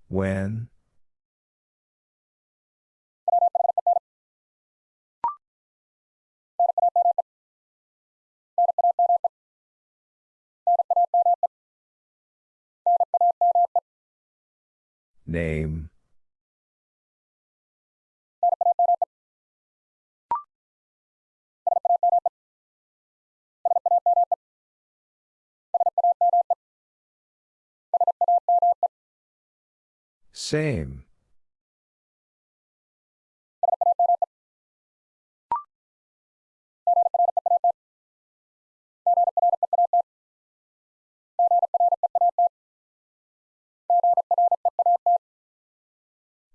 When? Name. Same.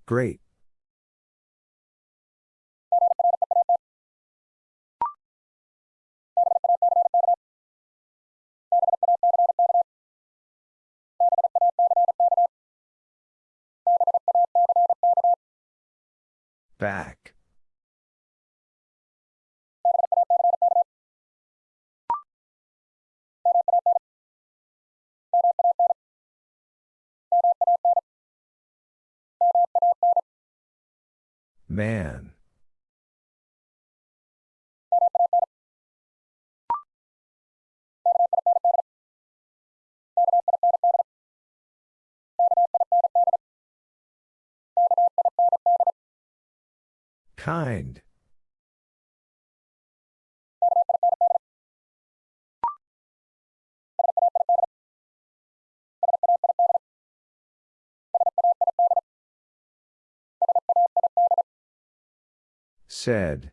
Great. Back. Man. Kind. Said.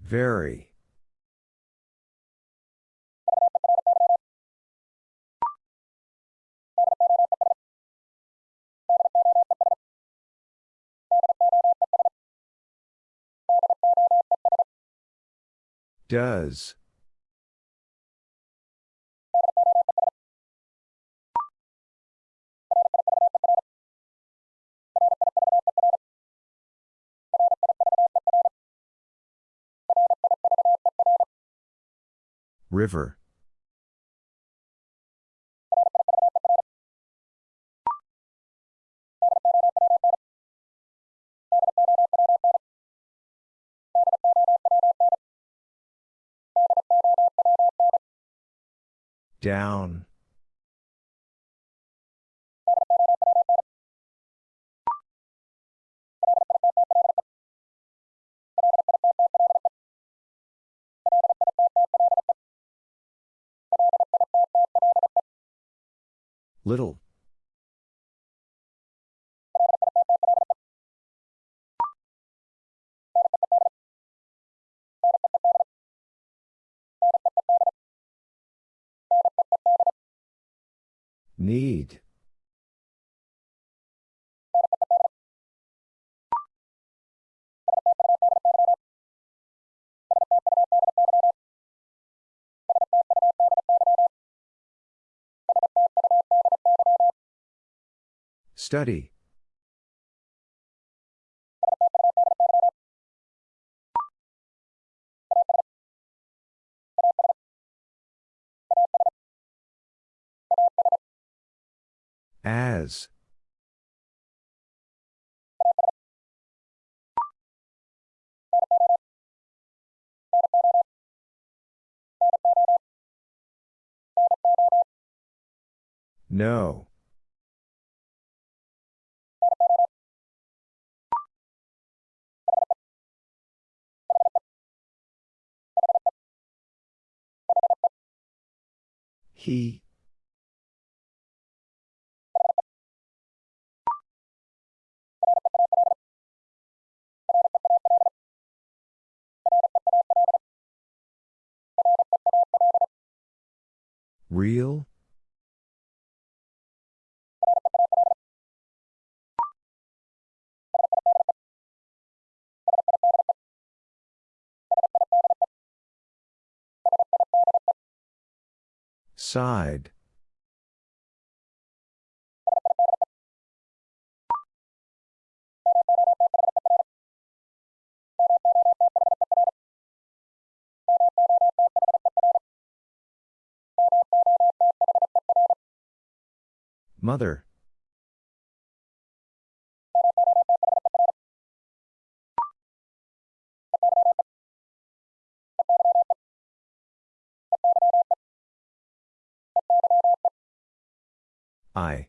Very. Does. River. Down. Little. Need. Study. As. No. He. Real? Side. Mother. I.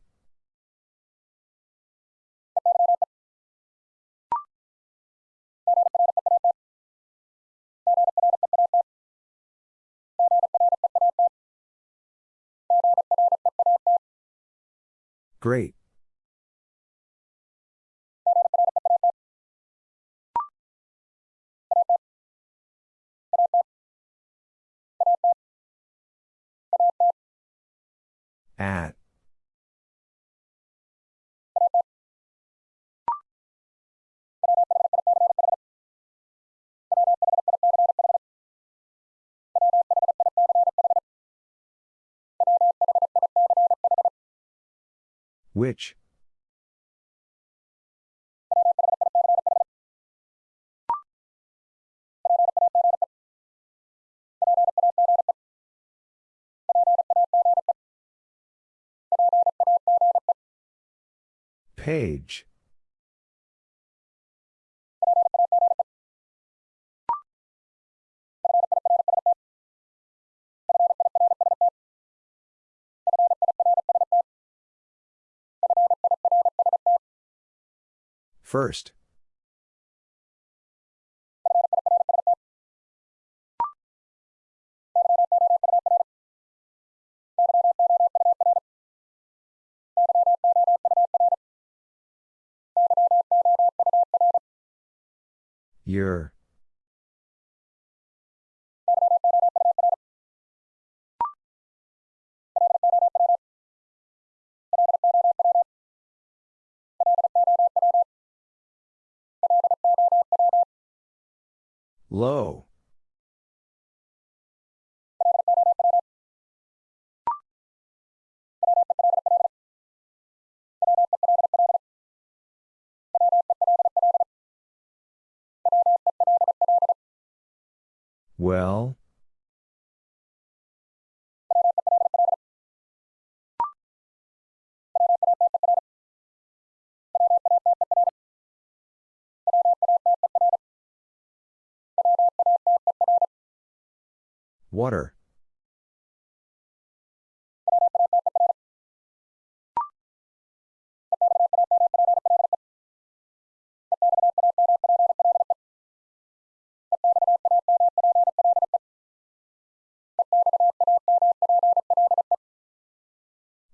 Great. At. Which? Page. First. Your. Low. Well? Water.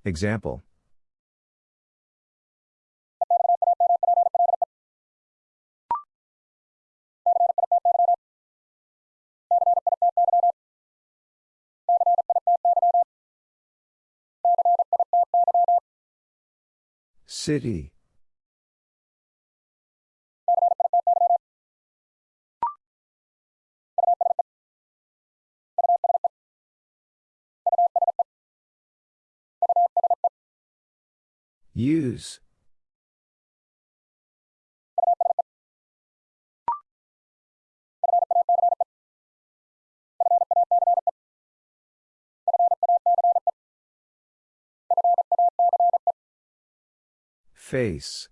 Example City. Use. Face.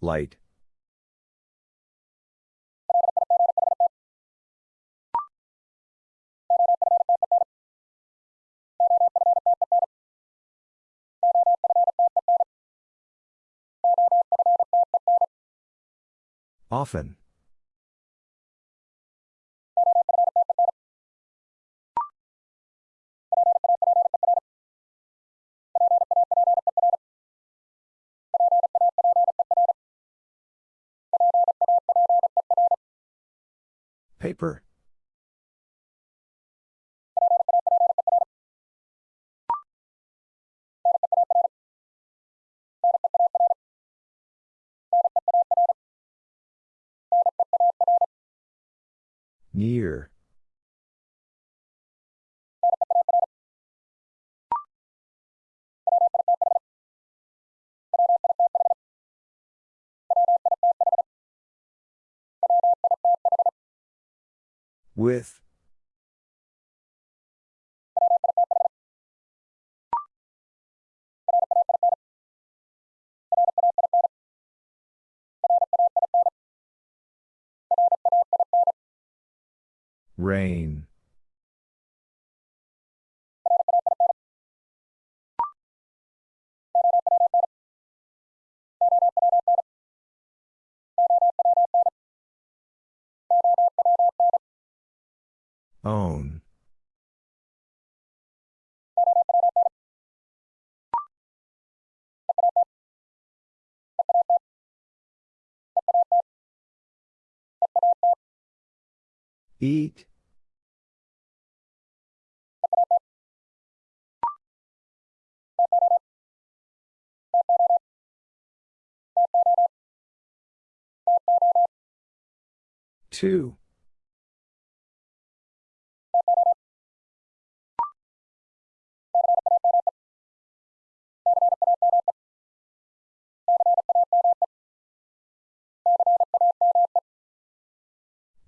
Light. Often. Paper. Near. With. Rain. Own. Eat. Two.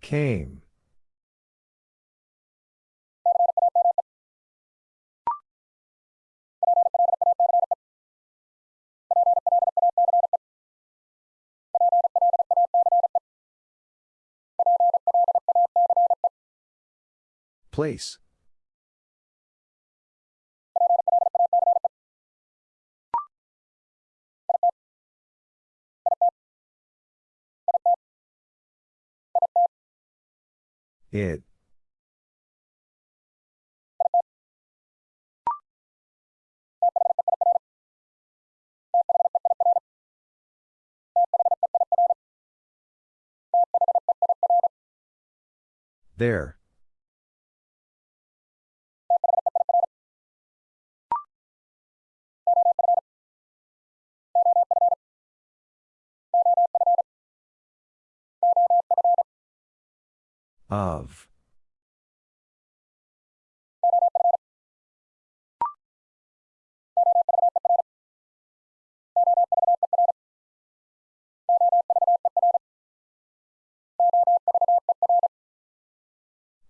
Came. Place. It. There. Of.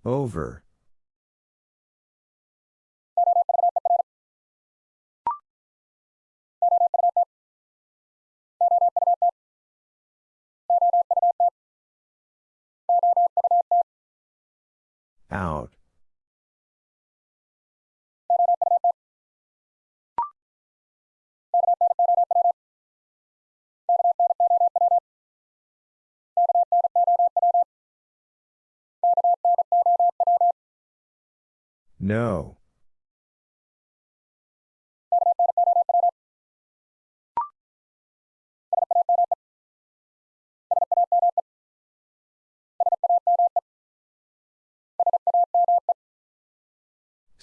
Over. Out. No.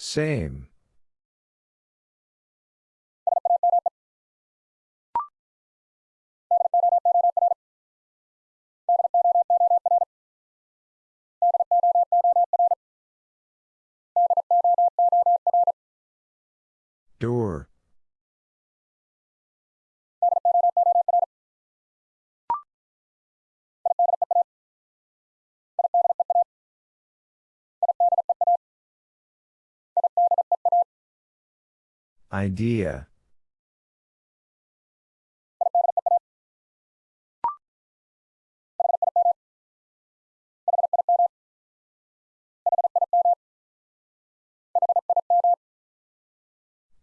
Same. Door. Idea.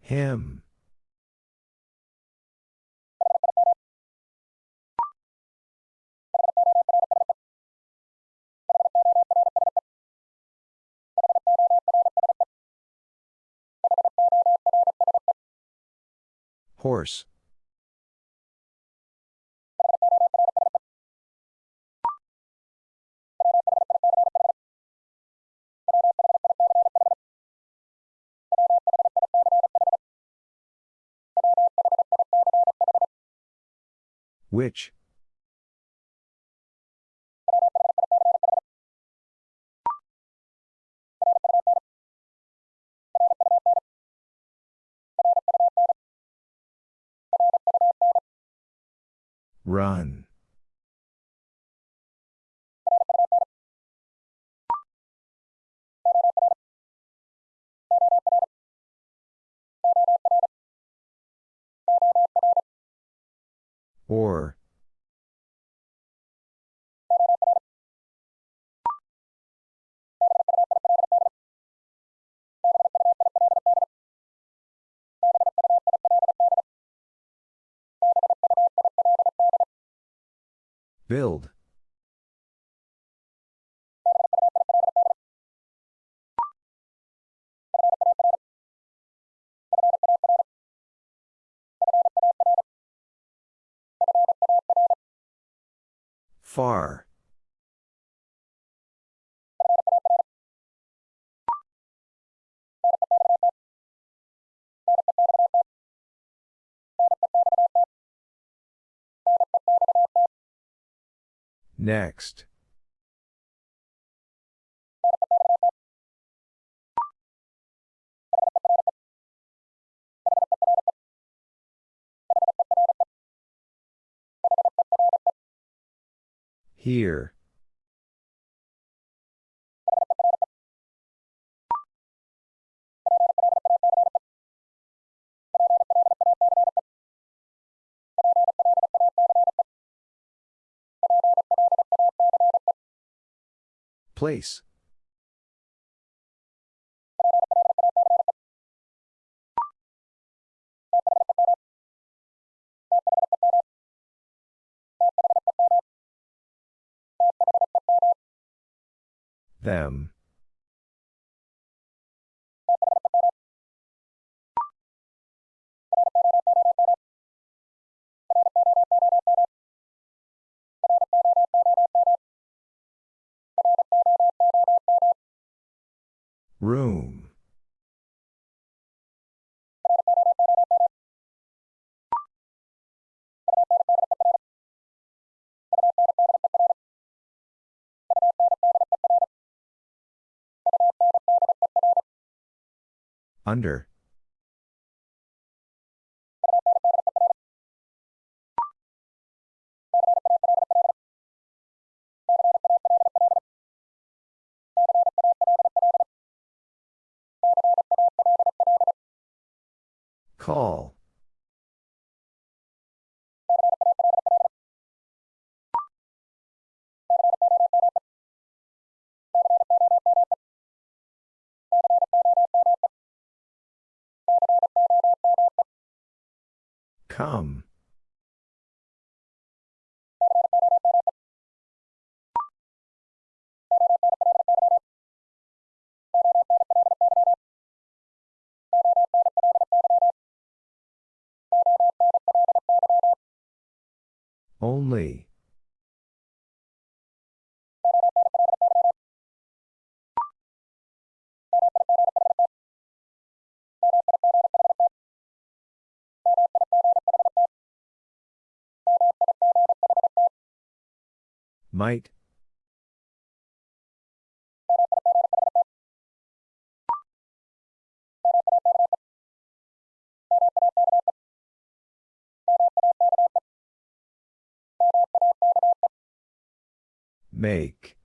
Him. Horse. Which? Run. Or. Build. Far. Next. Here. Place. Them. Room. Under. Call. Come. Only. Might. Make.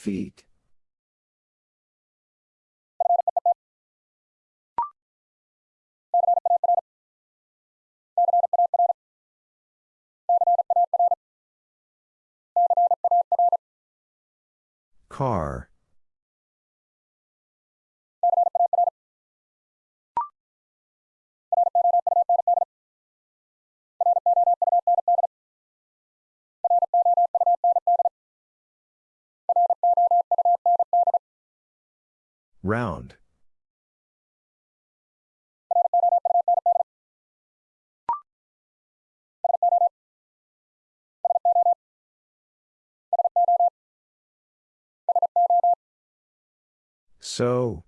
Feet. Car. Round. So.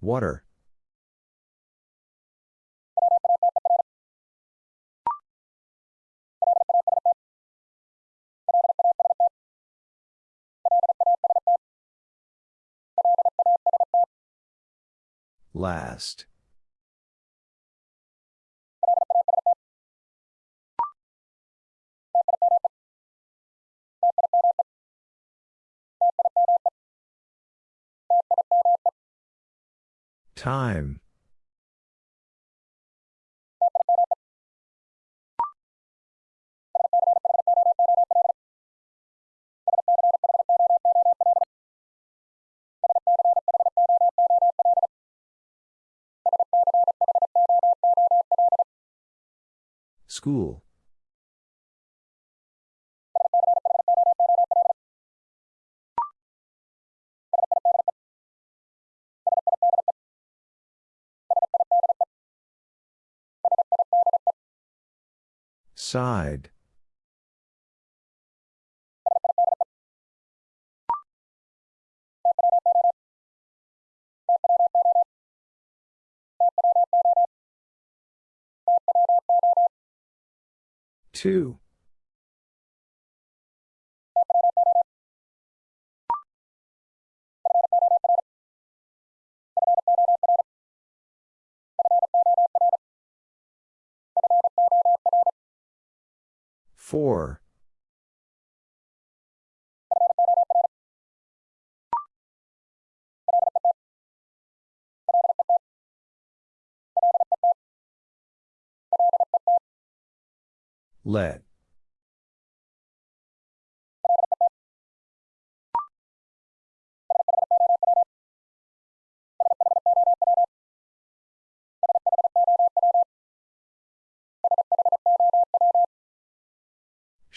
Water. Last. Time. School. Side. Two. Four. Let.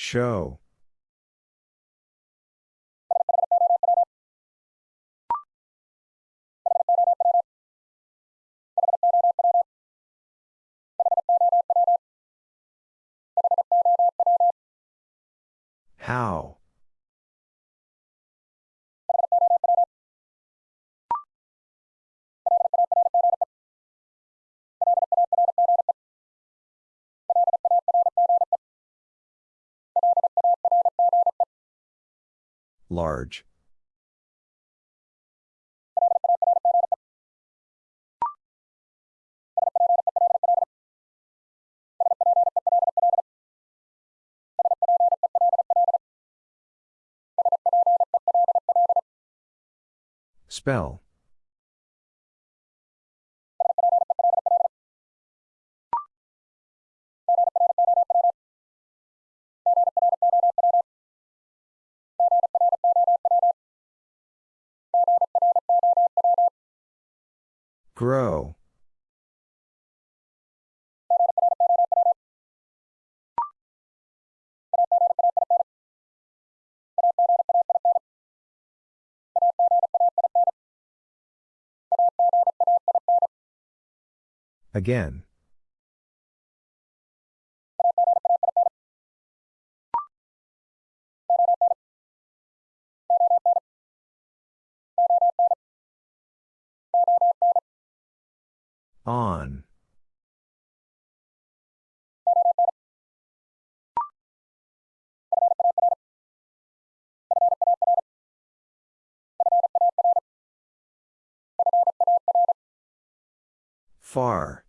Show. How? Large. Spell. Grow. Again. On. Far.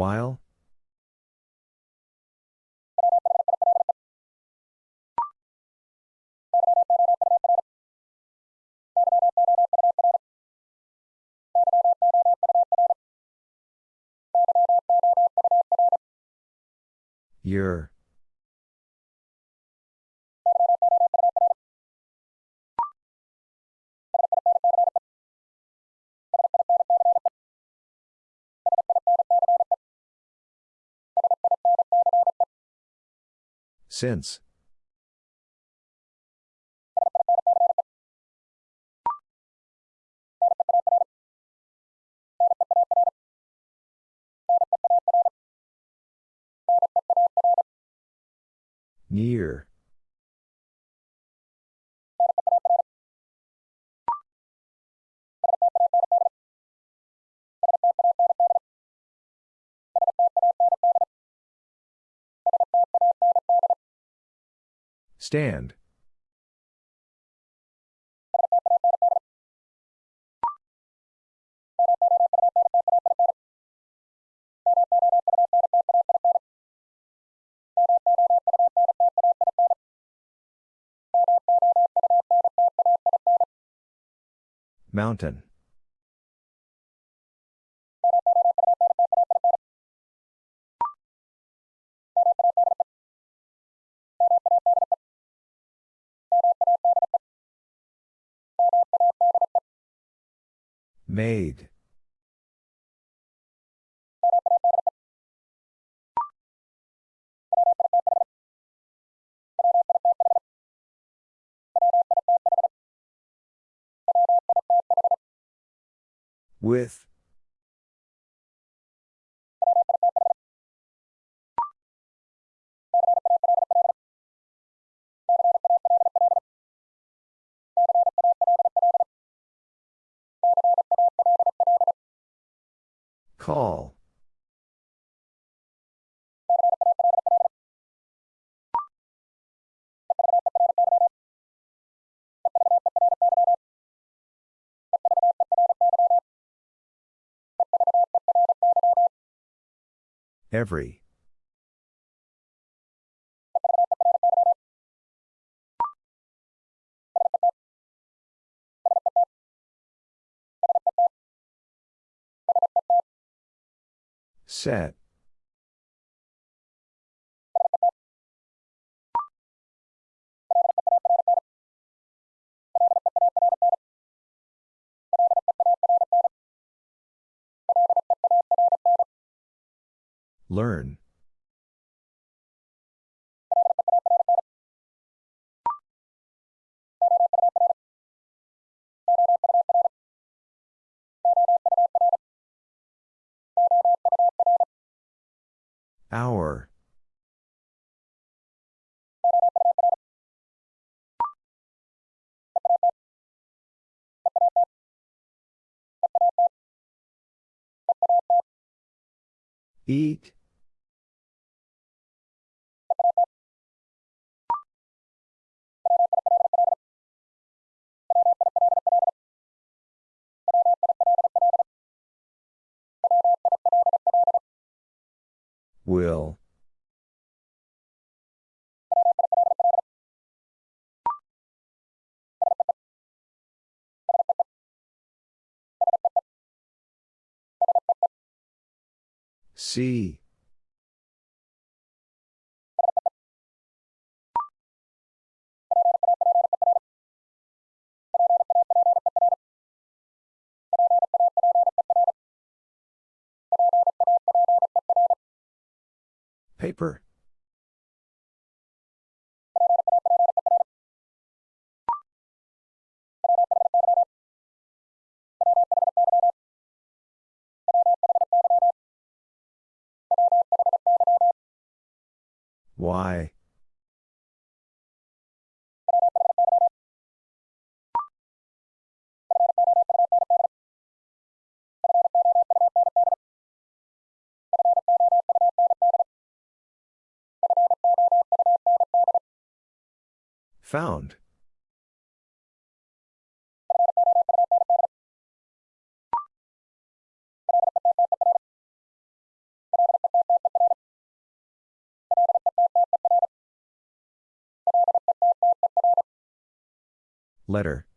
While? Your. Since. Near. Stand. Mountain. Made. With. Call. Every. Set. Learn. Hour. Eat. Will. See. Paper. Why? Found. Letter.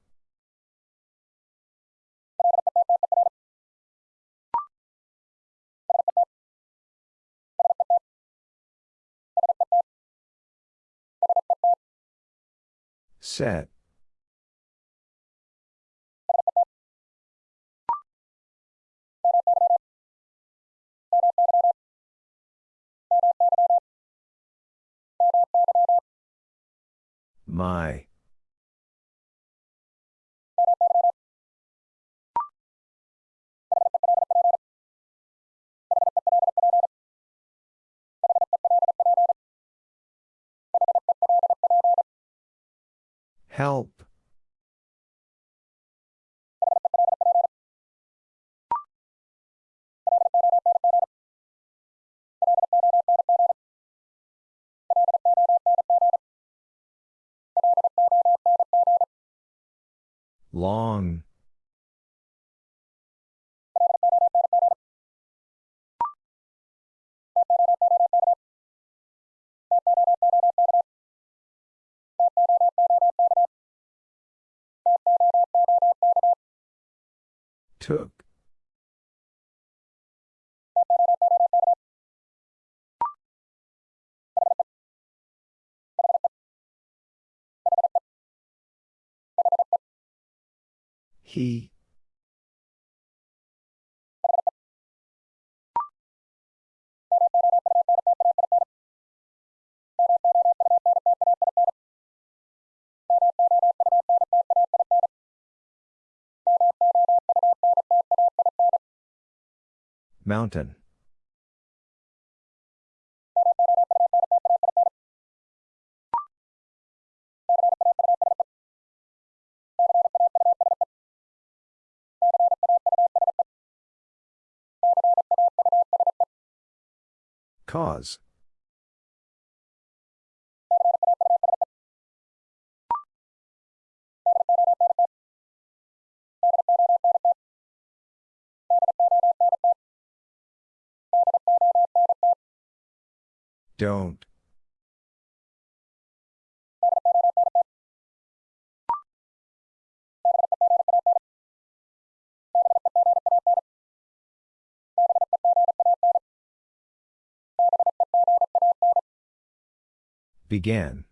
Set. My. Help. Long. Took. He. Mountain. Cause. Don't. Began.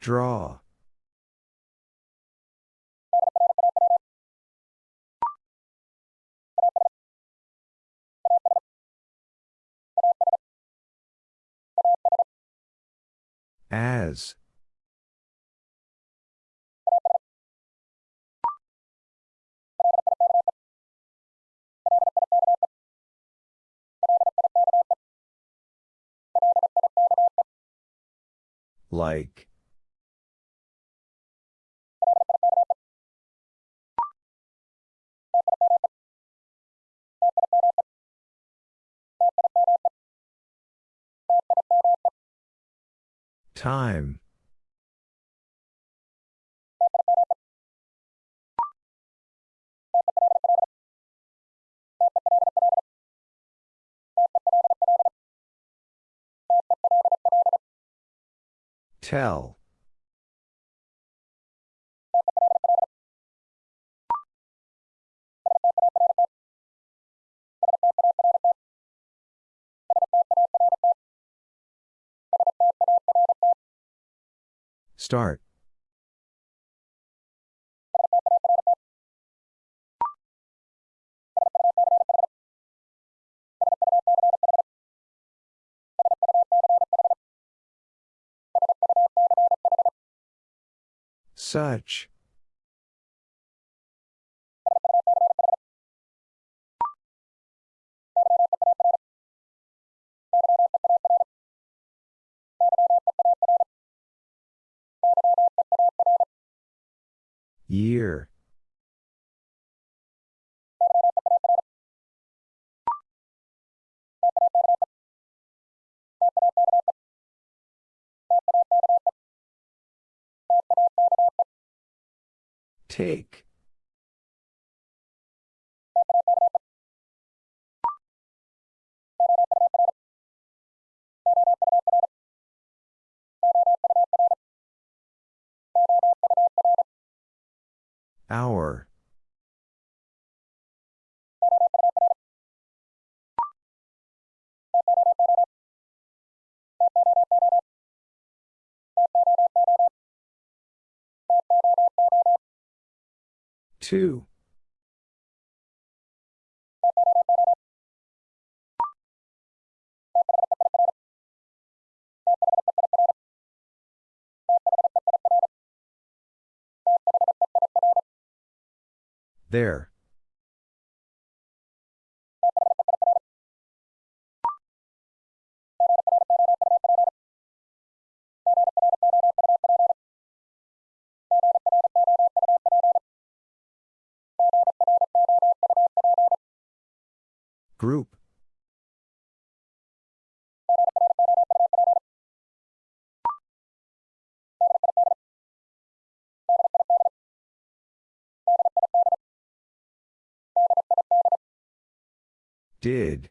Draw. As. Like. Time. Tell. Start. Such. Year. Take. Hour. Two. There. Group. Did.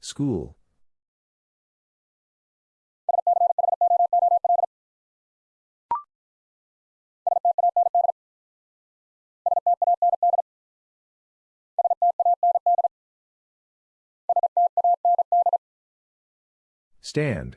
School. Stand.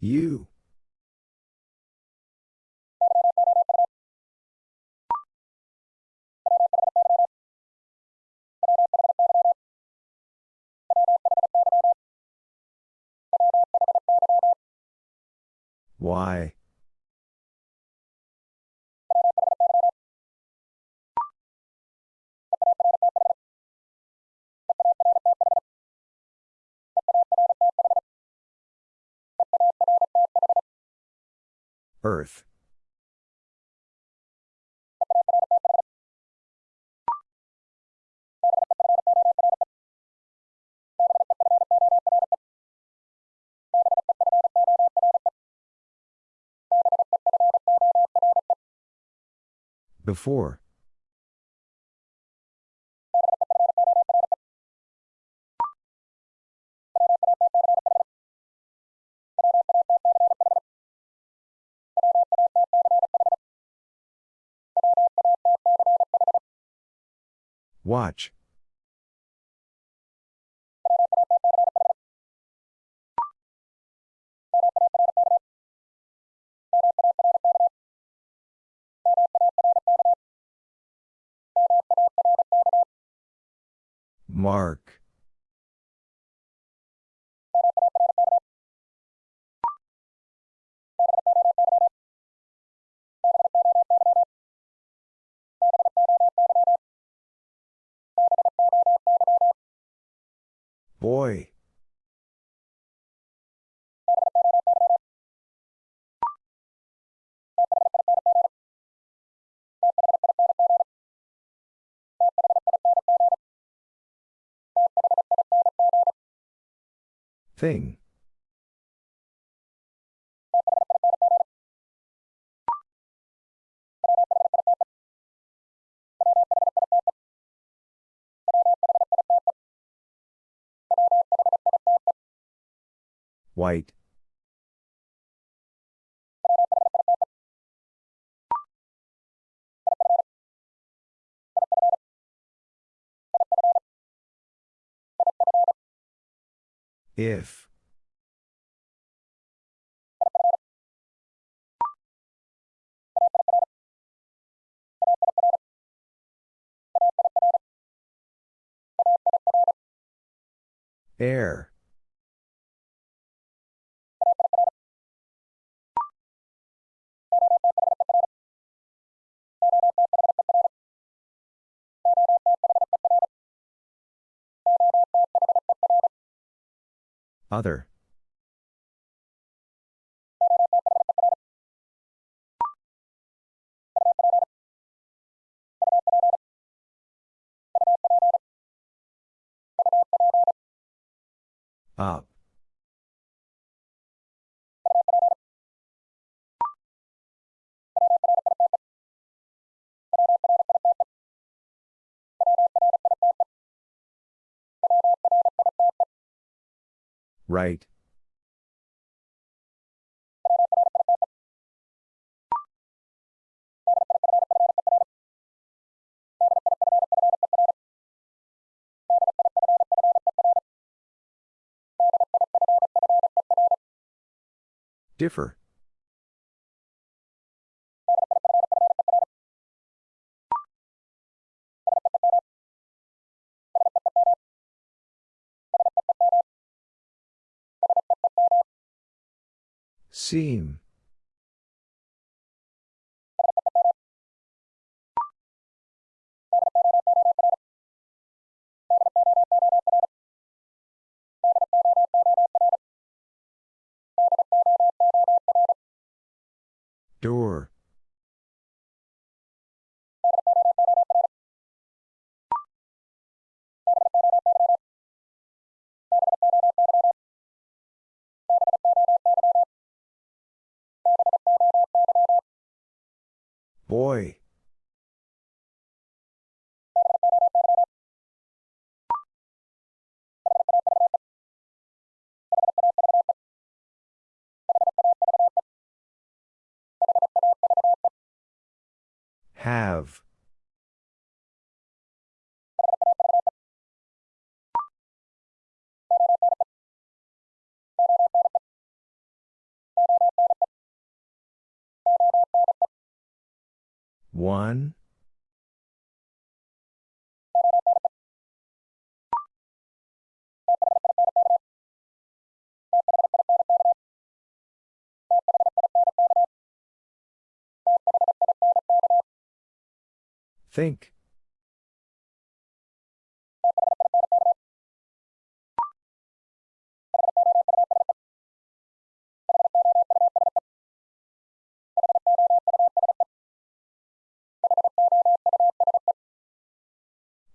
You. Why? Earth. Before. Watch. Mark. Boy. Thing. White. If. Air. Other. Up. Right. Differ. Seam. Door. Boy. Have. One. Think.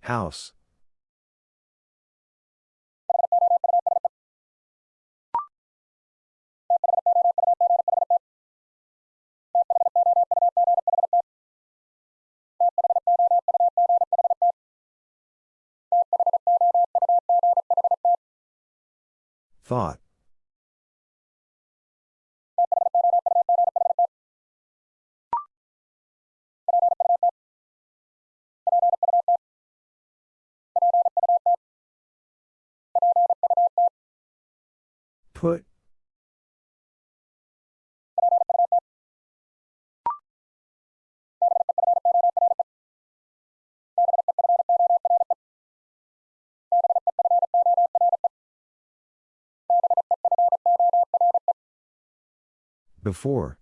House. Thought. Put. Before.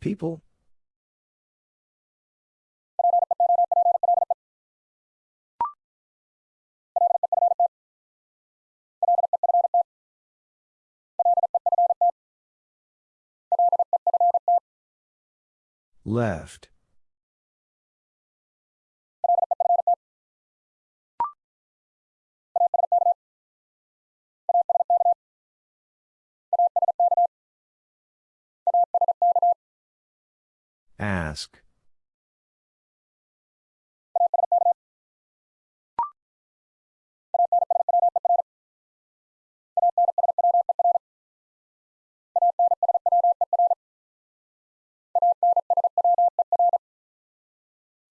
People? Left. Ask.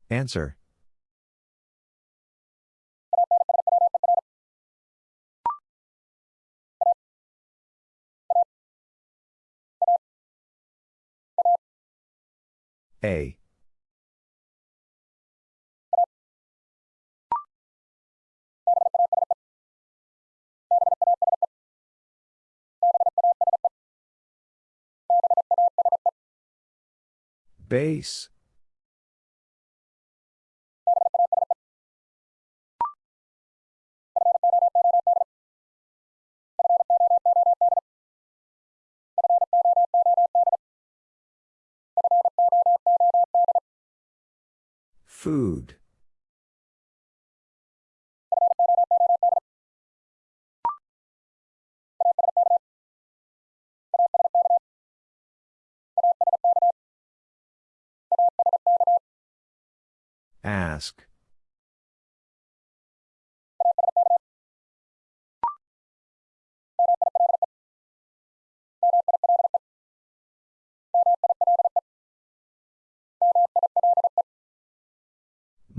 Answer. A. Base. Food. Ask.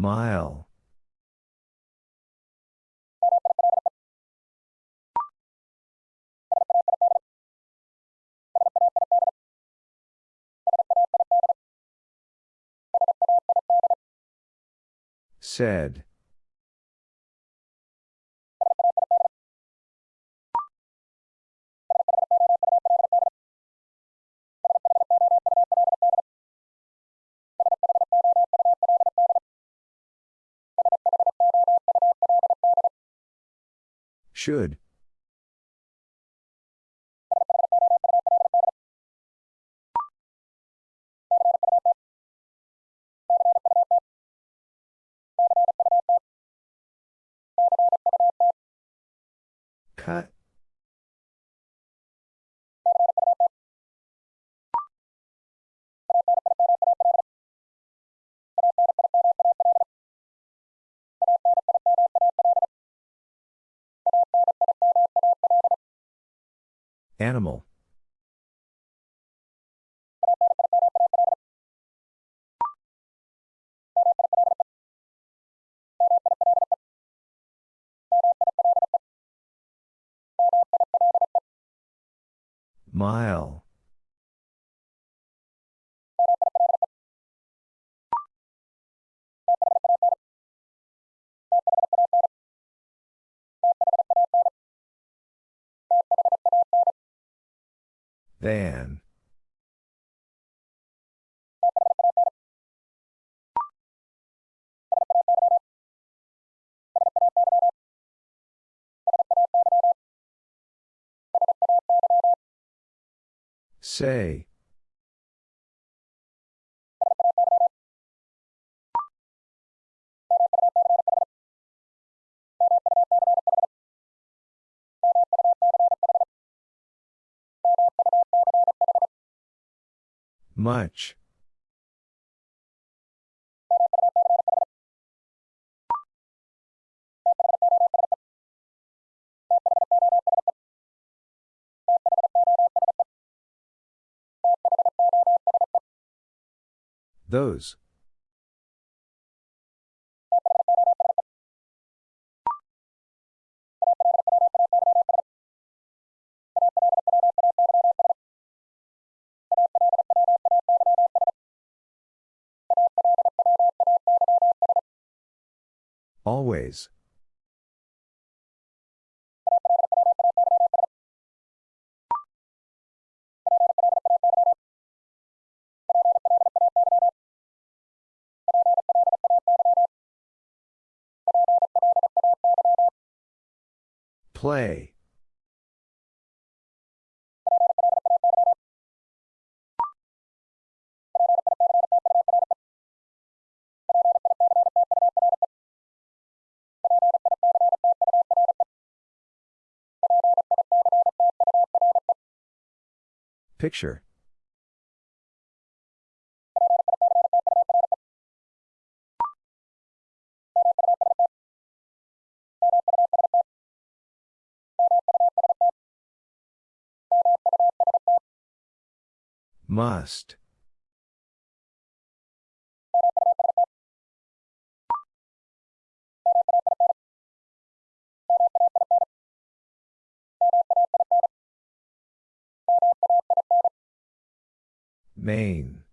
Mile. Said. Should. Cut. Animal. Mile. Van. Say. Much. Those. Always. Play. Picture. Must. Main.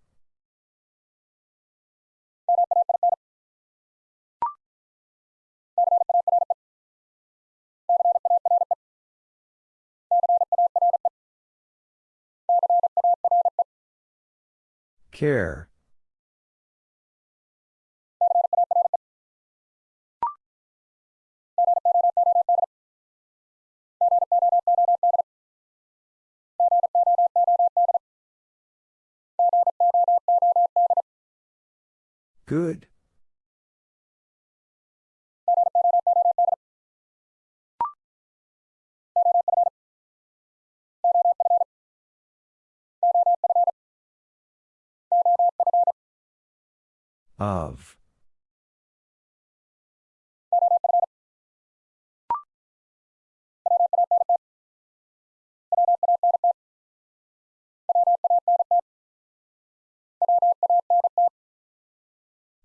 Care. Good. Of.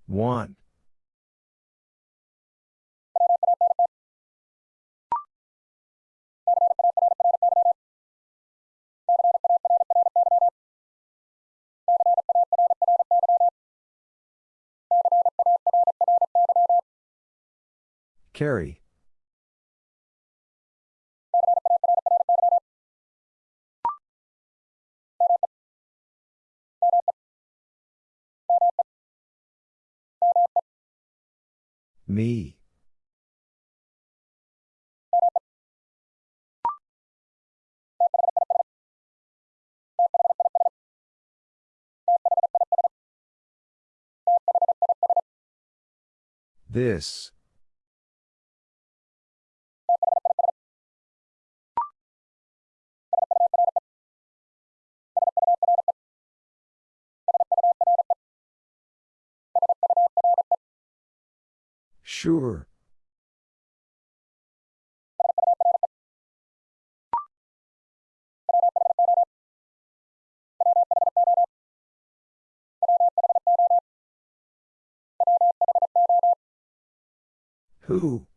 Want. Carry. Me. This. Sure. Who?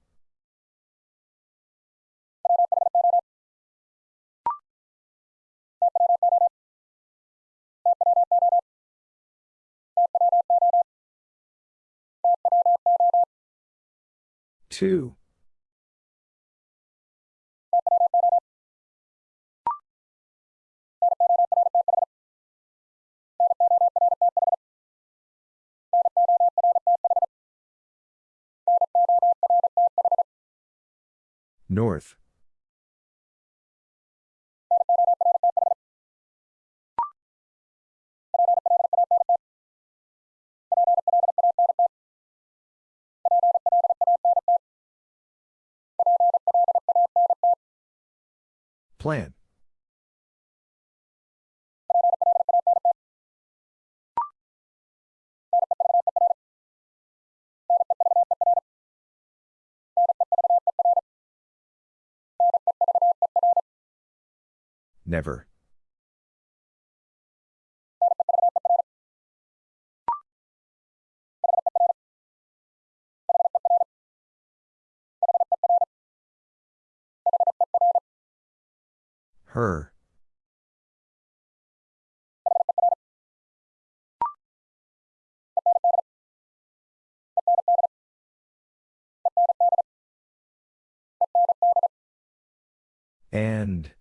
Two. North. Plan. Never. Her. And.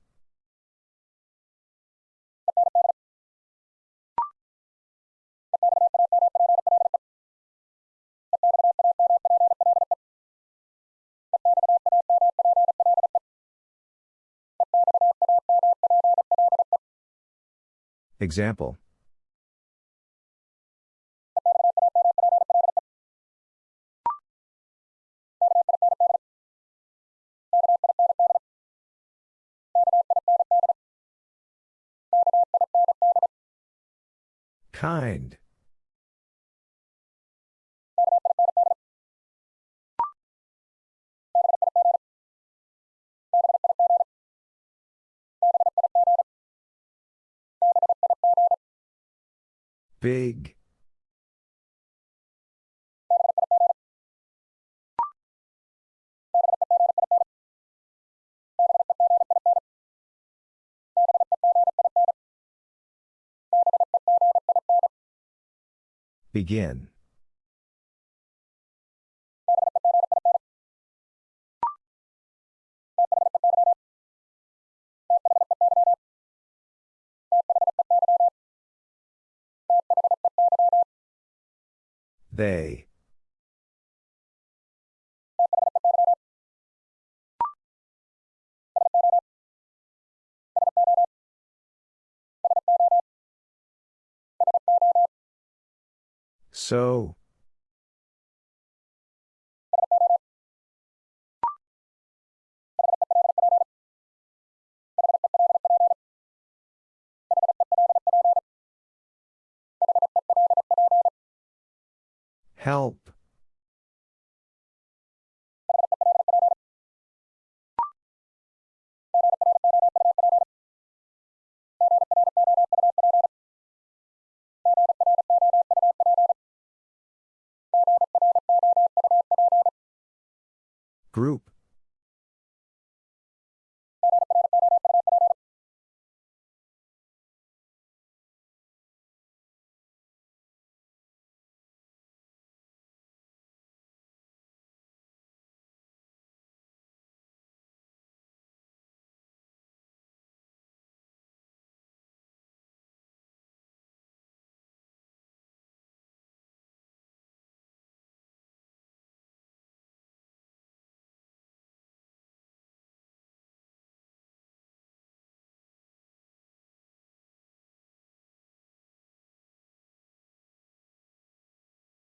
Example. Kind. Big. Begin. They. So. Help. Group.